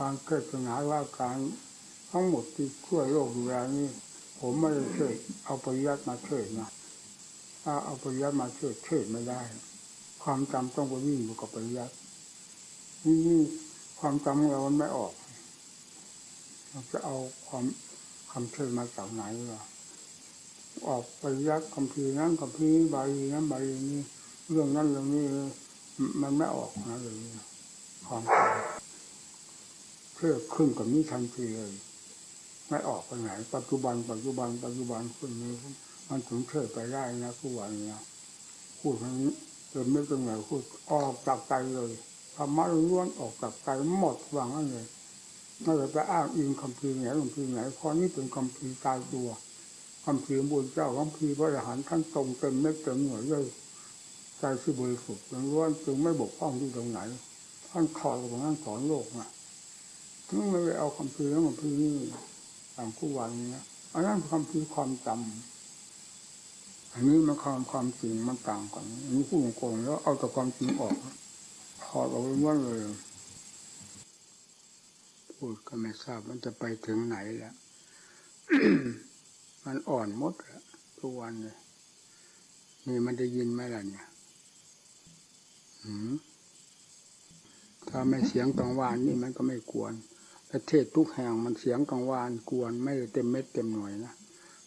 การเกิดปัญหาว่าการทั้งหมดที่ช่วยโลกดูแลนี่ผมไม่ได้ช่วยเอาปริยัติมาช่วยนะถ้าเอาปริยัติมาช่วยช่วยไม่ได้ ความจำต้องไปวิ่งอยู่กับปริยัตินี่ความจำของเรามันไม่ออกเราจะเอาความคำเชิญมาจากไหนวะออกปริยัติคำพีนั้นคำพีบาลีนั้นบาลีนี้เรื่องนั้นเรื่องนี้มันไม่ออกนะเลยความ เชื่อขึ้นกับนี้ทันทีเลยไม่ออกไปไหนปัจจุบันปัจจุบันปัจจุบันคนนี้มันถึงเชื่อไปได้นะผู้วันนะพูดทั้งนี้เดินไม่ตรงไหนพูดออกจากใจเลยธรรมะล้วนออกจากใจหมดวางนั่นเลยไม่ได้ไปอ้างอิงคำพีไหนคำพีไหนเพราะนี่เป็นคำพีตายตัวคำพีบุญเจ้าคำพีพระอรหันต์ท่านตรงเต็มเม็ดเต็มหน่วยเลยใจที่บริสุทธิ์ล้วนจึงไม่บกพร่องที่ตรงไหนท่านขอดกับท่านสอนโลกนะ ถึงไม่ไปเอาคำพีแล้วคำพีนี่ต่างคู่วันนี้อันนั้นคำพีความจำอันนี้มันความความจริงมันต่างกันอันนี้พูดโกงแล้วเอาแต่ความจริงออกถอดออกล้วนเลยพูดก็ไม่ทราบมันจะไปถึงไหนแล้วมันอ่อนมดแล้วทุกวันเลยนี่มันได้ยินไหมล่ะเนี่ยถ้าไม่เสียงกังวานนี่มันก็ไม่กวน ประเทศทุกแห่งมันเสียงกังวานกวนไม่เต็มเม็ดเต็มหน่วยนะ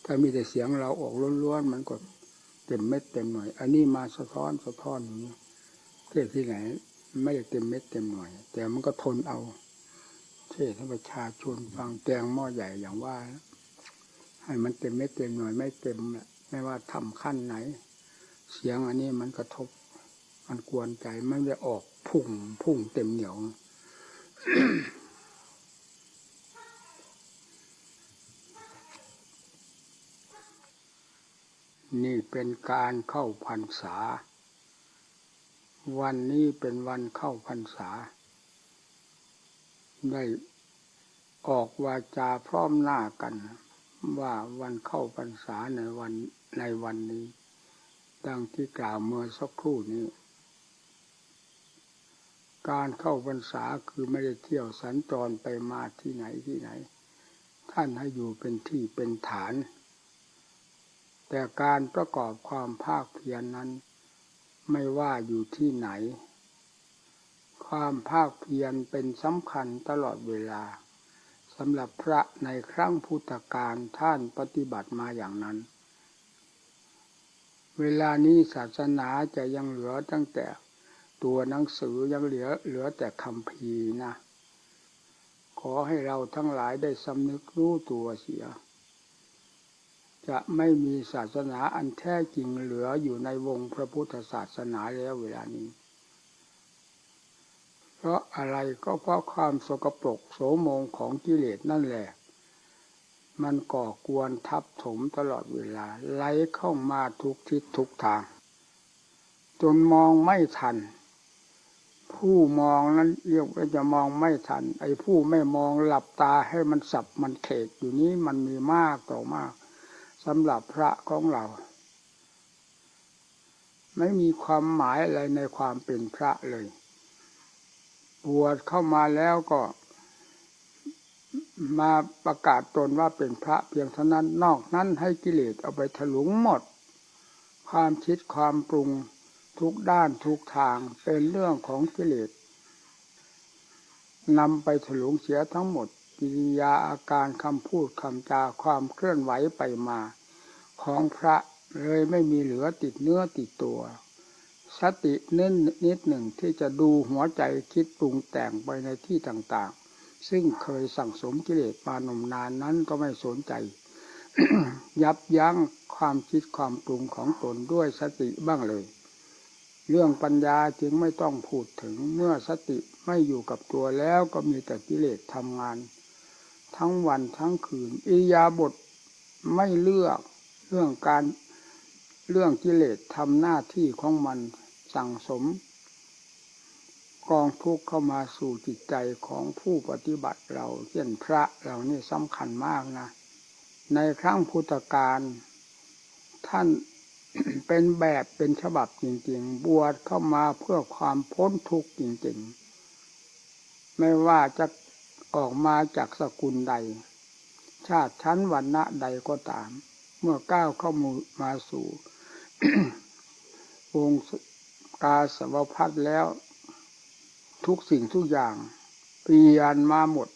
ถ้ามีแต่เสียงเราออกล้วนๆมันก็เต็มเม็ดเต็มหน่วย อันนี้มาสะท้อนสะท้อนอย่างนี้เทศที่ไหน ไม่ได้เต็มเม็ดเต็มหน่วย แต่มันก็ทนเอาเทศให้ประชาชนฟังแกงหม้อใหญ่อย่างว่า ให้มันเต็มเม็ดเต็มหน่วยไม่เต็มแหละไม่ว่าทำขั้นไหน เสียงอันนี้มันกระทบ มันกวนใจมันจะออกพุ่งพุ่งเต็มเหนียว นี่เป็นการเข้าพรรษา วันนี้เป็นวันเข้าพรรษา ได้ออกวาจาพร้อมหน้ากัน ว่าวันเข้าพรรษาในวันในวันนี้ ดังที่กล่าวเมื่อสักครู่นี้ การเข้าพรรษาคือไม่ได้เที่ยวสัญจรไปมาที่ไหนที่ไหน ท่านให้อยู่เป็นที่เป็นฐาน แต่การประกอบความภาคเพียรนนั้น ไม่ว่าอยู่ที่ไหน ความภาคเพียรเป็นสำคัญตลอดเวลาสำหรับพระในครั้งพุทธกาลท่านปฏิบัติมาอย่างนั้น เวลานี้ศาสนาจะยังเหลือตั้งแต่ตัวหนังสือยังเหลือเหลือแต่คำพีนะ ขอให้เราทั้งหลายได้สำนึกรู้ตัวเสีย จะไม่มีศาสนาอันแท้จริงเหลืออยู่ในวงพระพุทธศาสนาแล้วเวลานี้ เพราะอะไรก็เพราะความสกปรกโสมงของกิเลสนั่นแหละ มันก่อกวนทับถมตลอดเวลาไหลเข้ามาทุกทิศทุกทาง จนมองไม่ทัน ผู้มองนั้นเรียกว่าจะมองไม่ทัน ไอ้ผู้ไม่มองหลับตาให้มันสับมันเขกอยู่นี้มันมีมากต่อมาก สำหรับพระของเรา ไม่มีความหมายอะไรในความเป็นพระเลย บวชเข้ามาแล้วก็ มาประกาศตนว่าเป็นพระเพียงเท่านั้นนอกนั้นให้กิเลสเอาไปถลุงหมด ความคิดความปรุงทุกด้านทุกทางเป็นเรื่องของกิเลสนำไปถลุงเสียทั้งหมด กิริยาอาการคำพูดคำจาความเคลื่อนไหวไปมา ของพระเลยไม่มีเหลือติดเนื้อติดตัว สติเน้นนิดหนึ่งที่จะดูหัวใจคิดปรุงแต่งไปในที่ต่างๆ ซึ่งเคยสั่งสมกิเลสมานมนานนั้นก็ไม่สนใจ ยับยั้งความคิดความปรุงของตนด้วยสติบ้างเลย เรื่องปัญญาจึงไม่ต้องพูดถึงเมื่อสติไม่อยู่กับตัวแล้วก็มีแต่กิเลสทำงาน ทั้งวันทั้งคืนอิยาบทไม่เลือกเรื่องการเรื่องกิเลสทำหน้าที่ของมันสั่งสม กองทุกข์เข้ามาสู่จิตใจของผู้ปฏิบัติเราเช่นพระเรานี่สำคัญมากนะ ในครั้งพุทธกาลท่านเป็นแบบเป็นฉบับจริงๆ บวชเข้ามาเพื่อความพ้นทุกข์จริงๆ ไม่ว่าจะ ออกมาจากสกุลใด ชาติชั้นวันณะใดก็ตาม เมื่อก้าวเข้ามาสู่องค์กาสวพัฒแล้ว ทุกสิ่งทุกอย่างเปลี่ยนมาหมด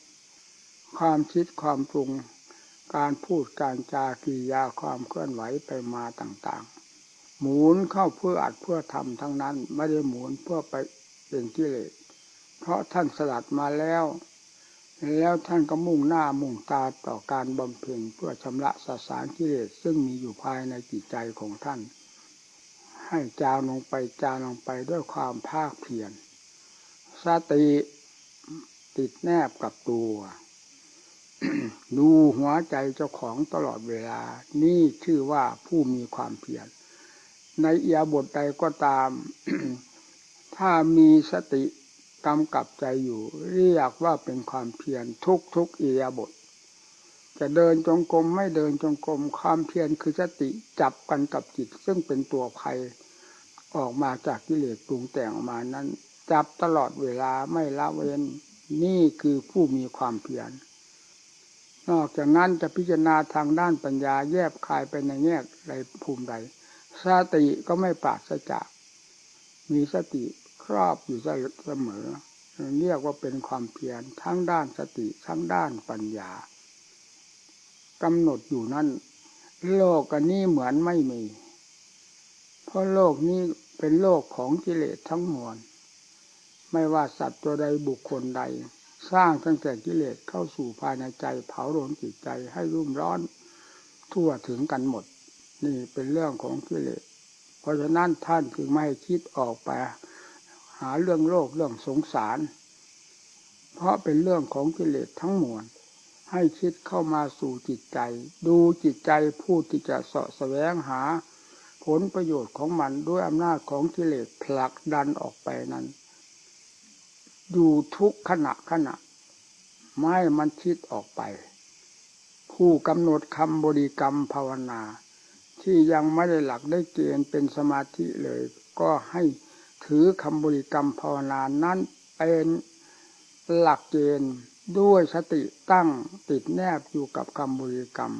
ความคิดความปรุง การพูดการจากิยาความเคลื่อนไหวไปมาต่างๆ หมุนเข้าเพื่ออัดเพื่อทำทั้งนั้น ไม่ได้หมุนเพื่อไปเป็นกิเลสเพราะท่านสลัดมาแล้ว แล้วท่านก็มุ่งหน้ามุ่งตาต่อการบำเพ็ญเพื่อชำระสสารกิเลสซึ่งมีอยู่ภายในจิตใจของท่าน ให้จางลงไปจางลงไปด้วยความภาคเพียรสติติดแนบกับตัว ดูหัวใจเจ้าของตลอดเวลา นี่ชื่อว่าผู้มีความเพียรในเอียบทใดก็ตาม ถ้ามีสติ กำกับใจอยู่ เรียกว่าเป็นความเพียรทุกทุกอียาบท จะเดินจงกรมไม่เดินจงกรมความเพียรคือสติจับกันกับจิต ซึ่งเป็นตัวภัยออกมาจากกิเลสปรุงแต่งออกมานั้น จับตลอดเวลาไม่ละเว้นนี่คือผู้มีความเพียรนอกจากนั้นจะพิจารณาทางด้านปัญญาแยบคายไปในแง่ใดภูมิใดสติก็ไม่ปราศจาก มีสติ รอบอยู่เสมอ เรียกว่าเป็นความเพียรทั้งด้านสติทั้งด้านปัญญากำหนดอยู่นั่น โลกอันนี้เหมือนไม่มี เพราะโลกนี้เป็นโลกของกิเลสทั้งมวลไม่ว่าสัตว์ตัวใดบุคคลใด สร้างตั้งแต่กิเลสเข้าสู่ภายในใจ เผาลนจิตใจให้รุ่มร้อน ทั่วถึงกันหมด นี่เป็นเรื่องของกิเลส เพราะฉะนั้นท่านจึงไม่คิดออกไป หาเรื่องโลกเรื่องสงสาร เพราะเป็นเรื่องของกิเลสทั้งมวลให้คิดเข้ามาสู่จิตใจ ดูจิตใจผู้ที่จะเสาะแสวงหา ผลประโยชน์ของมันด้วยอำนาจของกิเลสผลักดันออกไปนั้น อยู่ทุกขณะขณะ ไม่มันคิดออกไป ผู้กำหนดคำบริกรรมภาวนา ที่ยังไม่ได้หลักได้เกณฑ์เป็นสมาธิเลย ก็ให้ ถือคำบริกรรมภาวนานั้นเป็นหลักเกณฑ์ด้วยสติตั้งติดแนบอยู่กับคำบริกรรม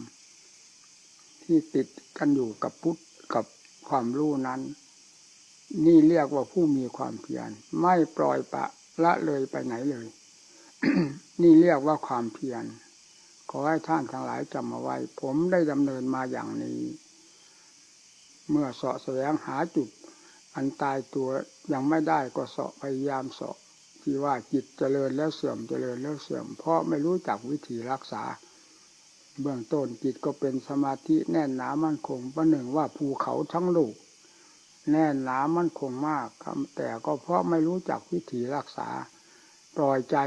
ที่ติดกันอยู่กับพุทธกับความรู้นั้น นี่เรียกว่าผู้มีความเพียรไม่ปล่อยปะละเลยไปไหนเลย นี่เรียกว่าความเพียรขอให้ท่านทั้งหลายจำเอาไว้ ผมได้ดำเนินมาอย่างนี้ เมื่อเสาะแสวงหาจุด อันตายตัวยังไม่ได้ก็เสาะพยายามเสาะที่ว่าจิตเจริญแล้วเสื่อมเจริญแล้วเสื่อม เพราะไม่รู้จักวิธีรักษา เบื้องต้นจิตก็เป็นสมาธิแน่นหนามั่นคงประหนึ่งว่าภูเขาทั้งลูกแน่นหนามั่นคงมากแต่ก็เพราะไม่รู้จักวิธีรักษาปล่อยใจ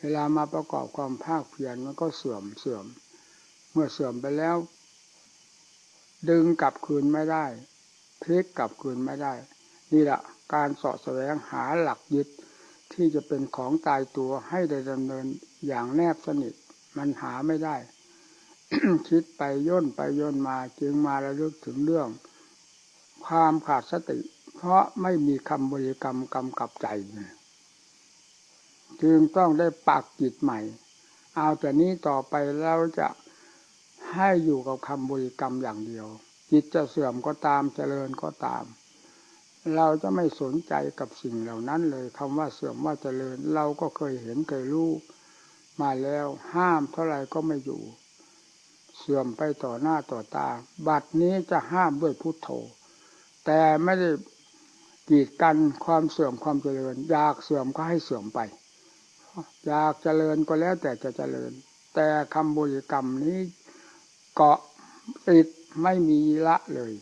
เวลามาประกอบความภาคเพียรมันก็เสื่อมเสื่อม เมื่อเสื่อมไปแล้ว ดึงกลับคืนไม่ได้ พลิกกลับคืนไม่ได้ นี่แหละการสอดแสวงหาหลักยึดที่จะเป็นของตายตัวให้ได้ดำเนินอย่างแนบสนิท มันหาไม่ได้ คิดไปย่นไปย่นมาจึงมาระลึกถึงเรื่อง ความขาดสติ เพราะไม่มีคำบริกรรมกำกับใจ จึงต้องได้ปักจิตใหม่ เอาแต่นี้ต่อไปเราจะให้อยู่กับคำบริกรรมอย่างเดียว จิตจะเสื่อมก็ตามเจริญก็ตาม เราจะไม่สนใจกับสิ่งเหล่านั้นเลยคำว่าเสื่อมว่าเจริญ เราก็เคยเห็นเคยรู้มาแล้วห้ามเท่าไหร่ก็ไม่อยู่ เสื่อมไปต่อหน้าต่อตา บัดนี้จะห้ามด้วยพุทโธ แต่ไม่ได้กีดกันความเสื่อมความเจริญ อยากเสื่อมก็ให้เสื่อมไป อยากเจริญก็แล้วแต่จะเจริญ แต่คำบุญกรรมนี้เกาะติด ไม่มีละเลย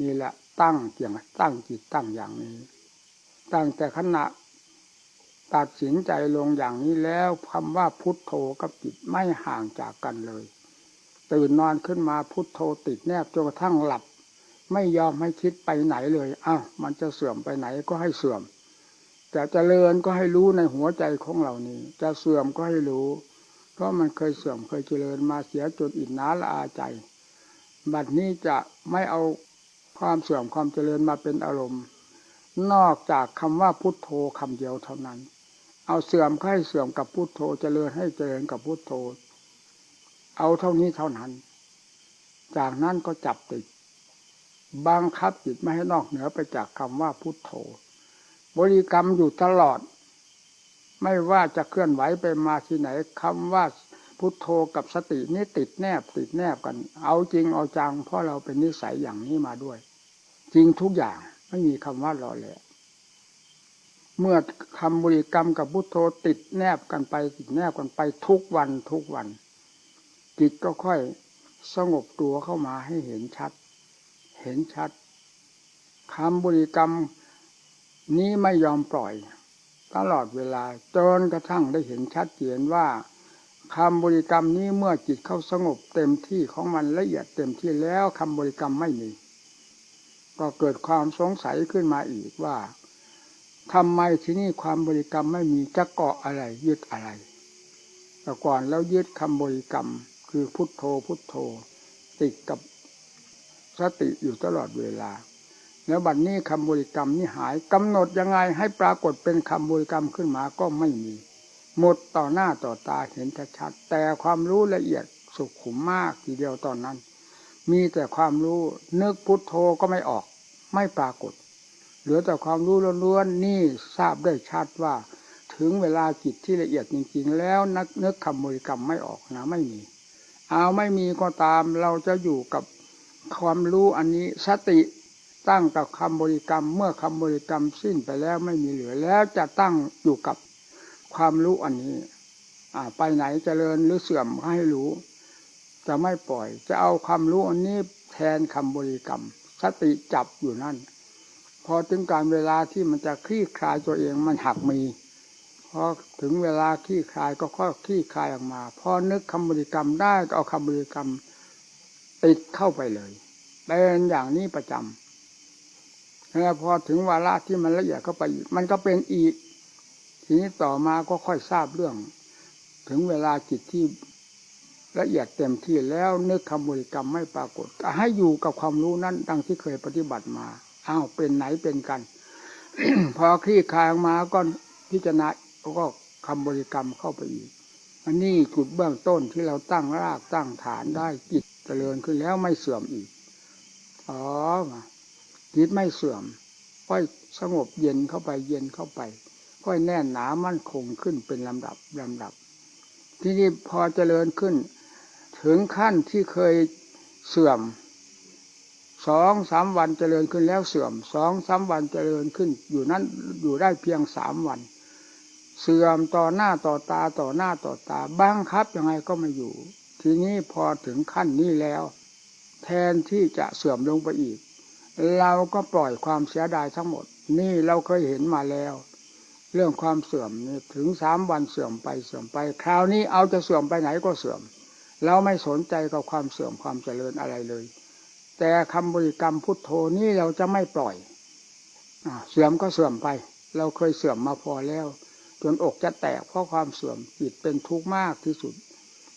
นี่แหละตั้งเกี่ยงตั้งจิตตั้งอย่างนี้ ตั้งแต่ขณะตัดสินใจลงอย่างนี้แล้วคำว่าพุทโธกับจิตไม่ห่างจากกันเลย ตื่นนอนขึ้นมาพุทโธติดแนบจนกระทั่งหลับ ไม่ยอมให้คิดไปไหนเลยอ้าวมันจะเสื่อมไปไหนก็ให้เสื่อมจะเจริญก็ให้รู้ในหัวใจของเรานี้ จะเสื่อมก็ให้รู้ เพราะมันเคยเสื่อมเคยเจริญมาเสียจนอินนาละอาใจ บัดนี้จะไม่เอาความเสื่อมความเจริญมาเป็นอารมณ์ นอกจากคำว่าพุทโธคำเดียวเท่านั้น เอาเสื่อมให้เสื่อมกับพุทโธเจริญให้เจริญกับพุทโธ เอาเท่านี้เท่านั้น จากนั้นก็จับติดบังคับจิตไม่ให้นอกเหนือไปจากคำว่าพุทโธ บริกรรมอยู่ตลอด ไม่ว่าจะเคลื่อนไหวไปมาที่ไหนคำว่า พุทโธกับสตินี่ติดแนบติดแนบกัน เอาจริงเอาจังเพราะเราเป็นนิสัยอย่างนี้มาด้วย จริงทุกอย่างไม่มีคำว่ารอแหละเมื่อคำบริกรรมกับพุทโธติดแนบกันไปติดแนบกันไปทุกวันทุกวัน จิตก็ค่อยสงบตัวเข้ามาให้เห็นชัด เห็นชัดคำบริกรรมนี้ไม่ยอมปล่อย ตลอดเวลาจนกระทั่งได้เห็นชัดเจนว่า คำบริกรรมนี้เมื่อจิตเข้าสงบเต็มที่ของมันละเอียดเต็มที่แล้วคำบริกรรมไม่มี ก็เกิดความสงสัยขึ้นมาอีกว่าทำไมที่นี่ความบริกรรมไม่มีจะเกาะอะไรยึดอะไรแต่ก่อนแล้วยึดคำบริกรรม คือพุทโธพุทโธ ติดกับสติอยู่ตลอดเวลา แล้วบัดนนี้คำบริกรรมนี่หายกำหนดยังไงให้ปรากฏเป็นคำบริกรรมขึ้นมาก็ไม่มี หมดต่อหน้าต่อตาเห็นชัดแต่ความรู้ละเอียดสุขุมมากทีเดียวตอนนั้น มีแต่ความรู้นึกพุทโธก็ไม่ออก ไม่ปรากฏ เหลือแต่ความรู้ล้วนๆนี่ทราบได้ชัดว่า ถึงเวลาจิตที่ละเอียดจริงๆ แล้วนักนึกคำบริกรรมไม่ออกนะไม่มี เอาไม่มีก็ตามเราจะอยู่กับความรู้อันนี้สติตั้งกับคำบริกรรม เมื่อคำบริกรรมสิ้นไปแล้วไม่มีเหลือแล้วจะตั้งอยู่กับ ความรู้อันนี้ อ่า ไปไหนจเจริญหรือเสื่อมให้รู้ จะไม่ปล่อย จะเอาความรู้อันนี้แทนคำบริกรรม สติจับอยู่นั่น พอถึงการเวลาที่มันจะคลี่คลายตัวเองมันหักมีพอถึงเวลาคลี่คลายก็ค่อยคลี่คลายออกมาพอนึกคำบริกรรมได้ก็เอาคำบริกรรมติดเข้าไปเลยเป็นอย่างนี้ประจำแล้วพอถึงวาระที่มันละเอียดเข้าไปอีก มันก็เป็นอีก ทีนี้ต่อมาก็ค่อยทราบเรื่อง ถึงเวลาจิตที่ละเอียดเต็มที่แล้วนึกคำบริกรรมไม่ปรากฏให้อยู่กับความรู้นั้นดังที่เคยปฏิบัติมาอ้าวเป็นไหนเป็นกัน พอคลี่คลายมาก็พิจารณาก็คำบริกรรมเข้าไปอีกอันนี้จุดเบื้องต้นที่เราตั้งรากตั้งฐานได้จิตเจริญขึ้นแล้วไม่เสื่อมอีกอ๋อจิตไม่เสื่อมค่อยสงบเย็นเข้าไปเย็นเข้าไป ค่อยแน่นหนามั่นคงขึ้นเป็นลำดับลำดับ ที่นี่พอเจริญขึ้น ถึงขั้นที่เคยเสื่อมสองสามวันเจริญขึ้นแล้วเสื่อมสองสามวันเจริญขึ้น อยู่นั้นอยู่ได้เพียงสามวัน เสื่อมต่อหน้าต่อตาต่อหน้าต่อตาบังครับยังไงก็ไม่อยู่ ทีนี้พอถึงขั้นนี้แล้ว แทนที่จะเสื่อมลงไปอีก เราก็ปล่อยความเสียดายทั้งหมด นี่เราเคยเห็นมาแล้ว เรื่องความเสื่อมนี่ถึงสามวันเสื่อมไปเสื่อมไป คราวนี้เอาจะเสื่อมไปไหนก็เสื่อม เราไม่สนใจกับความเสื่อมความเจริญอะไรเลย แต่คำบริกรรมพุทโธนี้เราจะไม่ปล่อยอเสื่อมก็เสื่อมไป เราเคยเสื่อมมาพอแล้ว จนอกจะแตกเพราะความเสื่อมจิตเป็นทุกข์มากที่สุด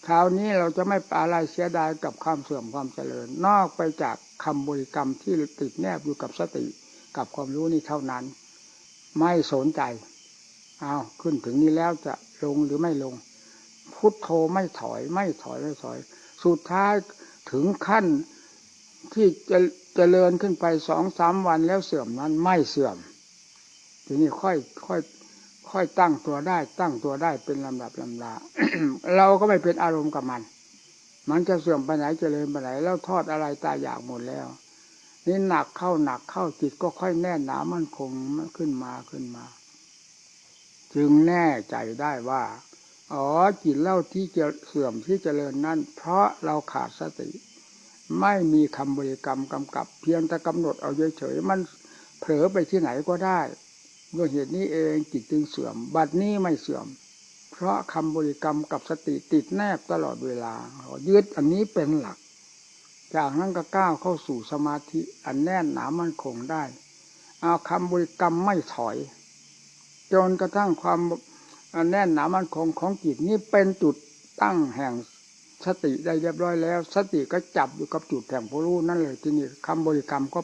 คราวนี้เราจะไม่ปอะไรเสียดายกับความเสื่อมความเจริญ นอกไปจากคำบริกรรมที่ติดแนบอยู่กับสติกับความรู้นี้เท่านั้น ไม่สนใจ เอาขึ้นถึงนี้แล้วจะลงหรือไม่ลง พุทโธไม่ถอย ไม่ถอยไม่ถอย สุดท้ายถึงขั้นที่จะจะเจริญขึ้นไปสองสามวันแล้วเสื่อมนั้นไม่เสื่อม ทีนี้ค่อยค่อยค่อยตั้งตัวได้ ตั้งตัวได้เป็นลำดับลำดาเราก็ไม่เป็นอารมณ์กับมัน มันจะเสื่อมไปไหนจเจริญไปไหนแล้วทอดอะไรตายอยากหมดแล้วนี่หนักเข้าหนักเข้าจิตก็ค่อยแน่นหนามั่นคงขึ้นมาขึ้นมา จึงแน่ใจได้ว่า อ๋อจิตเล่าที่จะเสื่อมที่เจริญนั้น เพราะเราขาดสติ ไม่มีคำบริกรรมกำกับ เพียงแต่กำหนดเอาเฉยๆมันเผลอไปที่ไหนก็ได้ด้วยเหตุนี้เองจิตจึงเสื่อม บัดนี้ไม่เสื่อม เพราะคำบริกรรมกับสติติดแนบตลอดเวลายึดอันนี้เป็นหลัก จากนั้นก็ก้าวเข้าสู่สมาธิอันแน่นหนามั่นคงได้ เอาคำบริกรรมไม่ถอย จนกระทั่งความแน่นหนามั่นคงของจิตนี้เป็นจุดตั้งแห่งสติได้เรียบร้อยแล้ว สติก็จับอยู่กับจุดแห่งผู้รู้นั่นเลยทีนี้คำบริกรรมก็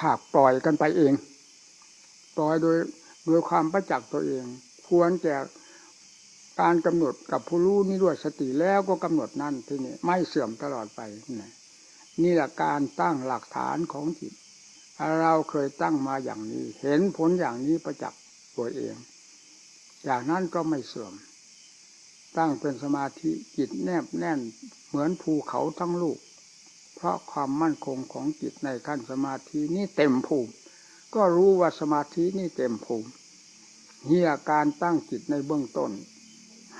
ขาดปล่อยกันไปเองปล่อยโดยโดยความประจักษ์ตัวเอง ควรแก่การกำหนดกับผู้รู้นี่ด้วยสติแล้วก็กำหนดนั่นทีนี้ไม่เสื่อมตลอดไปนี่นี่แหละการตั้งหลักฐานของจิต เราเคยตั้งมาอย่างนี้ เห็นผลอย่างนี้ประจักษ์ ตัวเอง อย่างนั้นก็ไม่เสื่อม ตั้งเป็นสมาธิจิตแนบแน่นเหมือนภูเขาทั้งลูก เพราะความมั่นคงของจิตในขั้นสมาธินี่เต็มภูมิ ก็รู้ว่าสมาธินี่เต็มภูมิเฮียการตั้งจิตในเบื้องต้น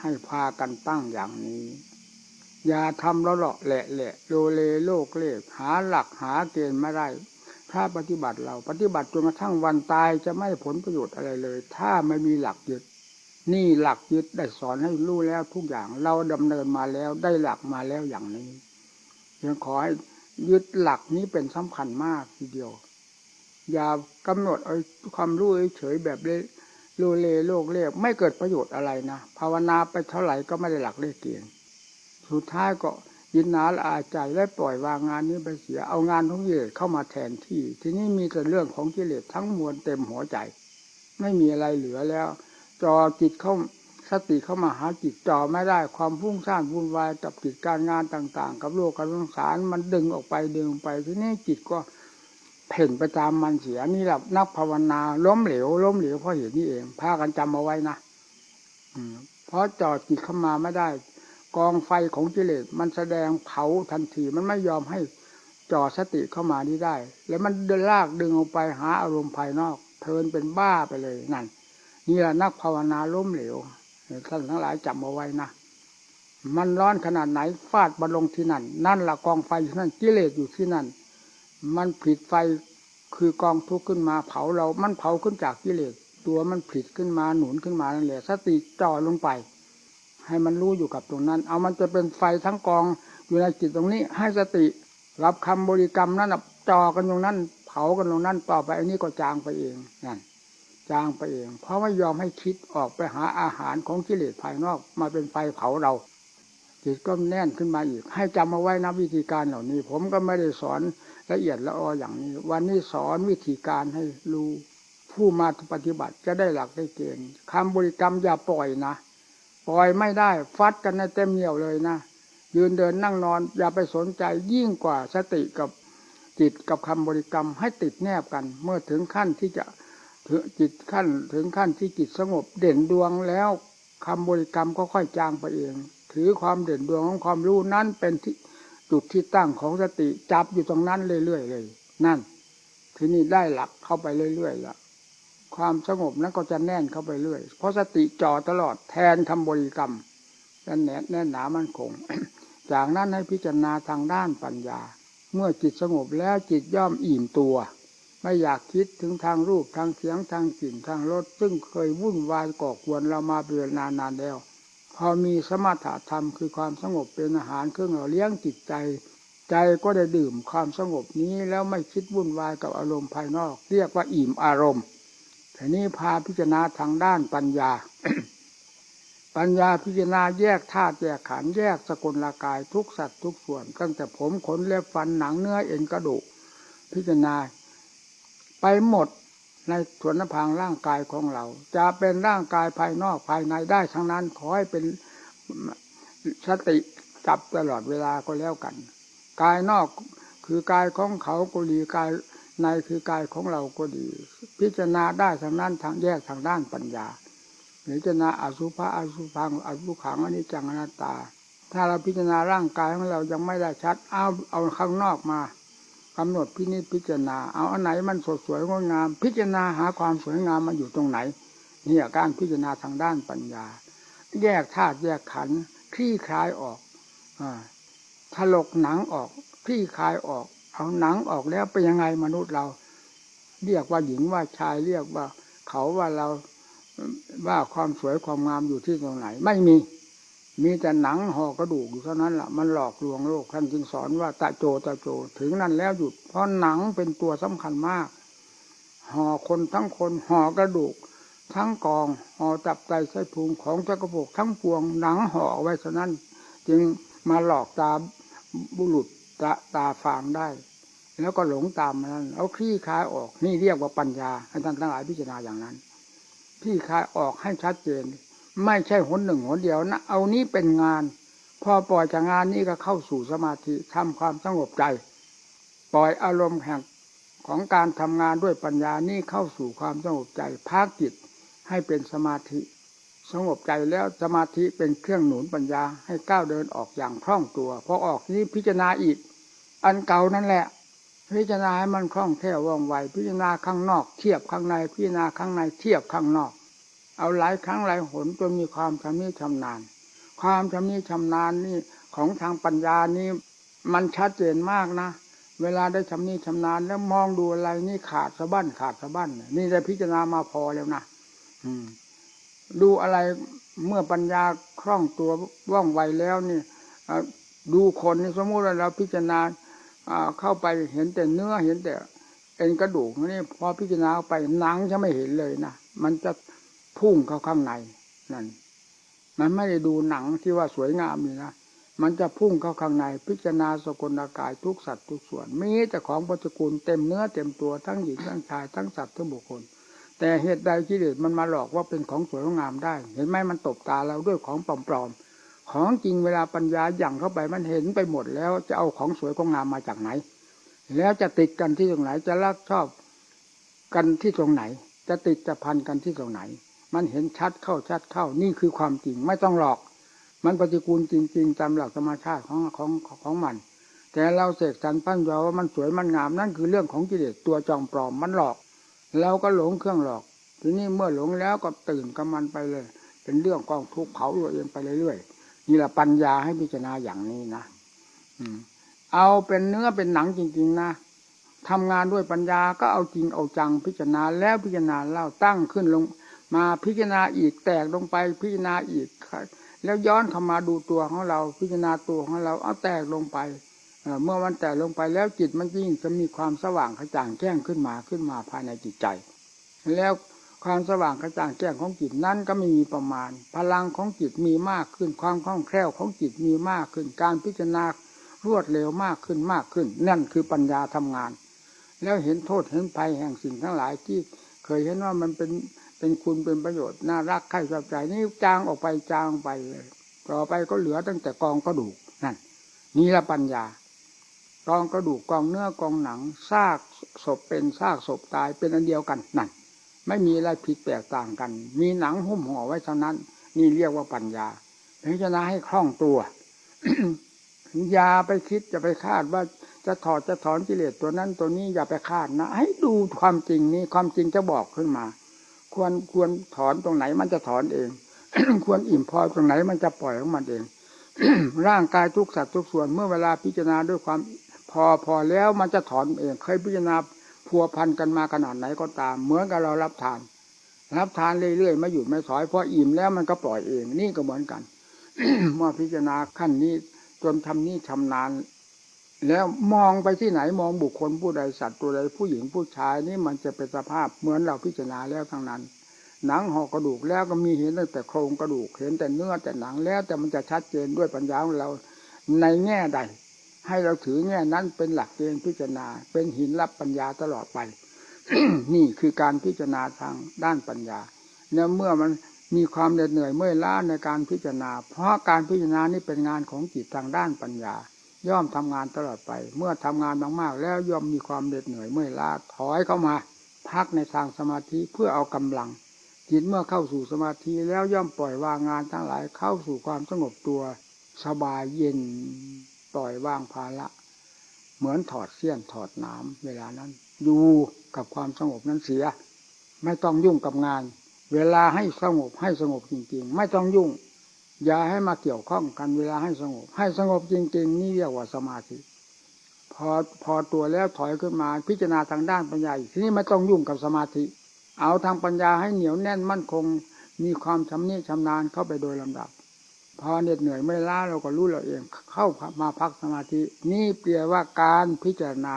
ให้พากันตั้งอย่างนี้ อย่าทำแล้วหละแหละแหละโลเลโลกเลกหาหลักหาเกณฑ์ไม่ได้ ถ้าปฏิบัติเราปฏิบัติจนกระทั่งวันตายจะไม่ผลประโยชน์อะไรเลย ถ้าไม่มีหลักยึด นี่หลักยึดได้สอนให้รู้แล้วทุกอย่างเราดำเนินมาแล้วได้หลักมาแล้วอย่างนี้ยังขอให้ยึดหลักนี้เป็นสำคัญมากทีเดียว อย่ากำหนดเอาความรู้เฉยแบบเลโลเลโลกเรีกไม่เกิดประโยชน์อะไรนะภาวนาไปเท่าไหร่ก็ไม่ได้หลักได้เกณฑ์สุดท้ายก็ ยินนาละอาใจและปล่อยวางงานนี้ไปเสียเอางานของกิเลสเข้ามาแทนที่ ทีนี้มีแต่เรื่องของกิเลสทั้งมวลเต็มหัวใจ ไม่มีอะไรเหลือแล้ว จอจิตเข้าสติเข้ามาหาจิตจอไม่ได้ความพุ่งสร้างวุ่นวายกับกิจการงานต่าง ๆ กับโลกกับสงสารมันดึงออกไปดึงไปทีนี้จิตก็เพ่งไปตามมันเสียนี่แหละนักภาวนาล้มเหลวล้มเหลวเพราะเหตุนี้เองพากันจำเอาไว้นะอืเพราะจอจิตเข้ามาไม่ได้ กองไฟของกิเลสมันแสดงเผาทันทีมันไม่ยอมให้จ่อสติเข้ามานี้ได้ แล้วมันเดินลากดึงออกไปหาอารมณ์ภายนอกเทินเป็นบ้าไปเลยนั่นนี่แหละนักภาวนาล้มเหลวท่านทั้งหลายจำเอาไว้นะมันร้อนขนาดไหนฟาดบอลลงที่นั่น นั่นละกองไฟอยู่นั่นกิเลสอยู่ที่นั่น มันผิดไฟคือกองทุกข์ขึ้นมาเผาเรา มันเผาขึ้นจากกิเลสตัวมันผิดขึ้นมาหนุนขึ้นมานั่นแหละสติจ่อลงไป ให้มันรู้อยู่กับตรงนั้น เอามันจะเป็นไฟทั้งกองอยู่ในจิตตรงนี้ ให้สติ รับคำบริกรรมนั้นจ่อกันตรงนั้น เผากันตรงนั้นต่อไปอันนี้ก็จางไปเองนั่นจางไปเอง เพราะไม่ยอมให้คิดออกไปหาอาหารของกิเลสภายนอกมาเป็นไฟเผาเรา จิตก็แน่นขึ้นมาอีก ให้จำมาไว้นะวิธีการเหล่านี้ ผมก็ไม่ได้สอนละเอียดละอออย่างนี้ วันนี้สอนวิธีการให้รู้ผู้มาปฏิบัติจะได้หลักได้เกณฑ์คำบริกรรมอย่าปล่อยนะ ปล่อยไม่ได้ ฟัดกันในเต็มเหนียวเลยนะยืนเดินนั่งนอน อย่าไปสนใจยิ่งกว่าสติกับจิตกับคำบริกรรมให้ติดแนบกัน เมื่อถึงขั้นที่จะถึงจิตขั้นถึงขั้นที่จิตสงบเด่นดวงแล้วคำบริกรรมก็ค่อยจางไปเอง ถือความเด่นดวงของความรู้นั้นเป็นที่จุดที่ตั้งของสติจับอยู่ตรงนั้นเรื่อยๆเลย นั่น ทีนี้ได้หลักเข้าไปเรื่อยๆและ ความสงบนั้นก็จะแน่นเข้าไปเรื่อย เพราะสติจ่อตลอดแทนคำบริกรรมแน่นแน่นหนามั่นคง จากนั้นให้พิจารณาทางด้านปัญญา เมื่อจิตสงบแล้วจิตย่อมอิ่มตัว ไม่อยากคิดถึงทางรูปทางเสียงทางกลิ่นทางรสซึ่งเคยวุ่นวายก่อกวนเรามาเป็นนานนานแล้ว พอมีสมถะธรรมคือความสงบเป็นอาหารเครื่องหล่อเลี้ยงจิตใจ ใจก็ได้ดื่มความสงบนี้แล้วไม่คิดวุ่นวายกับอารมณ์ภายนอก เรียกว่าอิ่มอารมณ์ ทีนี้พาพิจารณาทางด้านปัญญา ปัญญาพิจารณาแยกธาตุแยกขันธ์แยกสกุลลากายทุกสัตว์ทุกส่วนตั้งแต่ผมขนเล็บฟันหนังเนื้อเอ็นกระดูกพิจารณา ไปหมดในส่วนพางร่างกายของเรา จะเป็นร่างกายภายนอกภายในได้ทั้งนั้นขอให้เป็นสติจับตลอดเวลาก็แล้วกัน กายนอกคือกายของเขาก็ดีกาย ในคือกายของเราก็ดี พิจารณาได้ทางนั้นทางแยกทางด้านปัญญาพิจารณาอสุภะอสุพังอสุขังอนิจจังอนัตตา ถ้าเราพิจารณาร่างกายของเรายังไม่ได้ชัด เอาเอาข้างนอกมากำหนดพินิจพิจารณา เอาอันไหนมันสดสวยงดงาม พิจารณาหาความสวยงามมันอยู่ตรงไหนนี่การพิจารณาทางด้านปัญญา แยกธาตุแยกขันธ์คลี่คลายออกอถลกหนังออกคลี่คลายออก เอาหนังออกแล้วเป็นยังไงมนุษย์เรา เรียกว่าหญิงว่าชายเรียกว่า เขาว่าเราว่าความสวยความงามอยู่ที่ตรงไหน ไม่มี มีแต่หนังห่อกระดูกอยู่เท่านั้นแหละมันหลอกลวงโลกท่านจึงสอนว่าตะโจตะโจถึงนั้นแล้วหยุด เพราะหนังเป็นตัวสำคัญมากห่อคนทั้งคนห่อกระดูก ทั้งกองห่อตับไตไส้พุงของจักรพกทั้งปวงหนังห่อไว้เท่านั้น จึงมาหลอกตาบุรุษ ตาตาฟางได้ แล้วก็หลงตามมันเอาคลี่คลายออกนี่เรียกว่าปัญญาให้ท่านทั้งหลายพิจารณาอย่างนั้นพที่คายออกให้ชัดเจน ไม่ใช่หนหนึ่งหนเดียวนะเอานี้เป็นงาน พอปล่อยจากงานนี้ก็เข้าสู่สมาธิทำความสงบใจ ปล่อยอารมณ์แห่งของการทำงานด้วยปัญญานี่เข้าสู่ความสงบใจพักจิตให้เป็นสมาธิสงบใจแล้วสมาธิเป็นเครื่องหนุนปัญญาให้ก้าวเดินออกอย่างคล่องตัวพอออกนี้พิจารณาอีก อันเก่านั่นแหละ พิจารณาให้มันคล่องแคล่วว่องไว พิจารณาข้างนอก เทียบข้างใน พิจารณาข้างในเทียบข้างนอก เอาหลายครั้งหลายหนจนมีความชำนิชำนาญ ความชำนิชำนาญนี่ของทางปัญญานี่มันชัดเจนมากนะ เวลาได้ชำนิชำนาญแล้วมองดูอะไรนี่ขาดสะบั้นขาดสะบั้นนี่ได้พิจารณามาพอแล้วนะอืม ดูอะไรเมื่อปัญญาคล่องตัวว่องไวแล้วนี่ดูคนนี่สมมติว่าเราพิจารณา เข้าไปเห็นแต่เนื้อเห็นแต่ เอ็นกระดูกนี่พอพิจารณาไปหนังจะไม่เห็นเลยนะมันจะพุ่งเข้าข้างในนั่นมันไม่ได้ดูหนังที่ว่าสวยงามนี่นะมันจะพุ่งเข้าข้างในพิจารณาสกุลอากายทุกสัตว์ทุกส่วนมีแต่ของปัจจุกุลเต็มเนื้อเต็มตัวทั้งหญิงทั้งชายทั้งสัตว์ทั้งบุคคล แต่เหตุใดกิเลสมันมาหลอกว่าเป็นของสวยงามได้ เห็นไหมมันตบตาเราด้วยของปลอมๆ ของจริงเวลาปัญญาหยั่งเข้าไปมันเห็นไปหมดแล้วจะเอาของสวยของงามมาจากไหน แล้วจะติดกันที่ตรงไหนจะรักชอบกันที่ตรงไหน จะติดจะพันกันที่ตรงไหน มันเห็นชัดเข้าชัดเข้านี่คือความจริงไม่ต้องหลอก มันปฏิกูลจริง ๆ ตามหลักธรรมชาติของของของมัน แต่เราเสกสรรปั้นเราว่ามันสวยมันงามนั่นคือเรื่องของกิเลสตัวจองปลอมมันหลอกเราก็หลงเครื่องหลอก ทีนี้เมื่อหลงแล้วก็ตื่นกับมันไปเลย เป็นเรื่องกองทุกข์เผาตัวเองไปเรื่อยๆ นี่แหละปัญญาให้พิจารณาอย่างนี้นะเอาเป็นเนื้อเป็นหนังจริง ๆ นะทำงานด้วยปัญญาก็เอาจริงเอาจังพิจารณาแล้วพิจารณาเล่าตั้งขึ้นลง มาพิจารณาอีกแตกลงไปพิจารณาอีก แล้วย้อนเข้ามาดูตัวของเราพิจารณาตัวของเราเอาแตกลงไปเมื่อมันแตกลงไปแล้วจิตมันยิ่งจะมีความสว่างกระจ่างแจ้งขึ้นมาขึ้นมาภายในจิตใจ แล้ว ความสว่างกระจ่างแจ้งของจิตนั้นก็ไม่มีประมาณ พลังของจิตมีมากขึ้น ความคล่องแคล่วของจิตมีมากขึ้น การพิจารณารวดเร็วมากขึ้นมากขึ้น นั่นคือปัญญาทำงาน แล้วเห็นโทษเห็นภัยแห่งสิ่งทั้งหลายที่เคยเห็นว่ามันเป็นเป็นคุณเป็นประโยชน์น่ารักใคร่ชอบใจนี่จางออกไปจางไปเลย ต่อไปก็เหลือตั้งแต่กองกระดูกนั่นนี่ละปัญญากองกระดูกกองเนื้อกองหนังซากศพเป็นซากศพตายเป็นอันเดียวกันนั่น ไม่มีอะไรผิดแตกต่างกัน มีหนังหุ้มห่อไว้เท่านั้น นี่เรียกว่าปัญญาพิจารณาให้คล่องตัวอย่าไปคิดจะไปคาดว่าจะถอดจะถอนกิเลสตัวนั้นตัวนี้อย่าไปคาดนะ ให้ดูความจริงนี้ความจริงจะบอกขึ้นมา ควรควรถอนตรงไหนมันจะถอนเอง ควรอิ่มพอตรงไหนมันจะปล่อยของมันเอง ร่างกายทุกสัตว์ทุกส่วนเมื่อเวลาพิจารณาด้วยความพอพอแล้วมันจะถอนเอง เคยพิจารณา พัวพันกันมาขนาดไหนก็ตาม เหมือนกับเรารับทาน รับทานเรื่อยๆไม่หยุดไม่ถอยพออิ่มแล้วมันก็ปล่อยเองนี่ก็เหมือนกันเมื่อพิจารณาขั้นนี้จนทำนี่ชำนาญ แล้วมองไปที่ไหนมองบุคคลผู้ใดสัตว์ตัวใดผู้หญิงผู้ชายนี่มันจะเป็นสภาพเหมือนเราพิจารณาแล้วทั้งนั้น หนังห่อกระดูกแล้วก็มีเห็นตั้งแต่โครงกระดูกเห็นแต่เนื้อแต่หนังแล้วแต่มันจะชัดเจนด้วยปัญญาของเราในแง่ใด ให้เราถือแง่นั้นเป็นหลักเกณฑ์พิจารณา เป็นหินรับปัญญาตลอดไป นี่คือการพิจารณาทางด้านปัญญาเนี่ยเมื่อมันมีความเหน็ดเหนื่อยเมื่อยล้าในการพิจารณา เพราะการพิจารณานี่เป็นงานของจิตทางด้านปัญญา ย่อมทำงานตลอดไป เมื่อทำงานมากๆ แล้วย่อมมีความเหน็ดเหนื่อยเมื่อยล้าถอยเข้ามา พักในทางสมาธิเพื่อเอากำลัง จิตเมื่อเข้าสู่สมาธิแล้วย่อมปล่อยวางงานทั้งหลายเข้าสู่ความสงบตัวสบายเย็น ล่อยวางภาระ เหมือนถอดเสี้ยนถอดน้ำเวลานั้น อยู่กับความสงบนั้นเสีย ไม่ต้องยุ่งกับงาน เวลาให้สงบให้สงบจริงๆ ไม่ต้องยุ่ง อย่าให้มาเกี่ยวข้องกันเวลาให้สงบ ให้สงบจริง ๆ นี่เรียกว่าสมาธิพอพอตัวแล้วถอยขึ้นมาพิจารณาทางด้านปัญญาอีกทีนี้ไม่ต้องยุ่งกับสมาธิ เอาทางปัญญาให้เหนียวแน่นมั่นคง มีความชำนิชำนาญเข้าไปโดยลำดับ พอเหน็ดเหนื่อยไม่ล้าเราก็รู้เราเอง เข้ามาพักสมาธิ นี่เปรียว่าการพิจารณา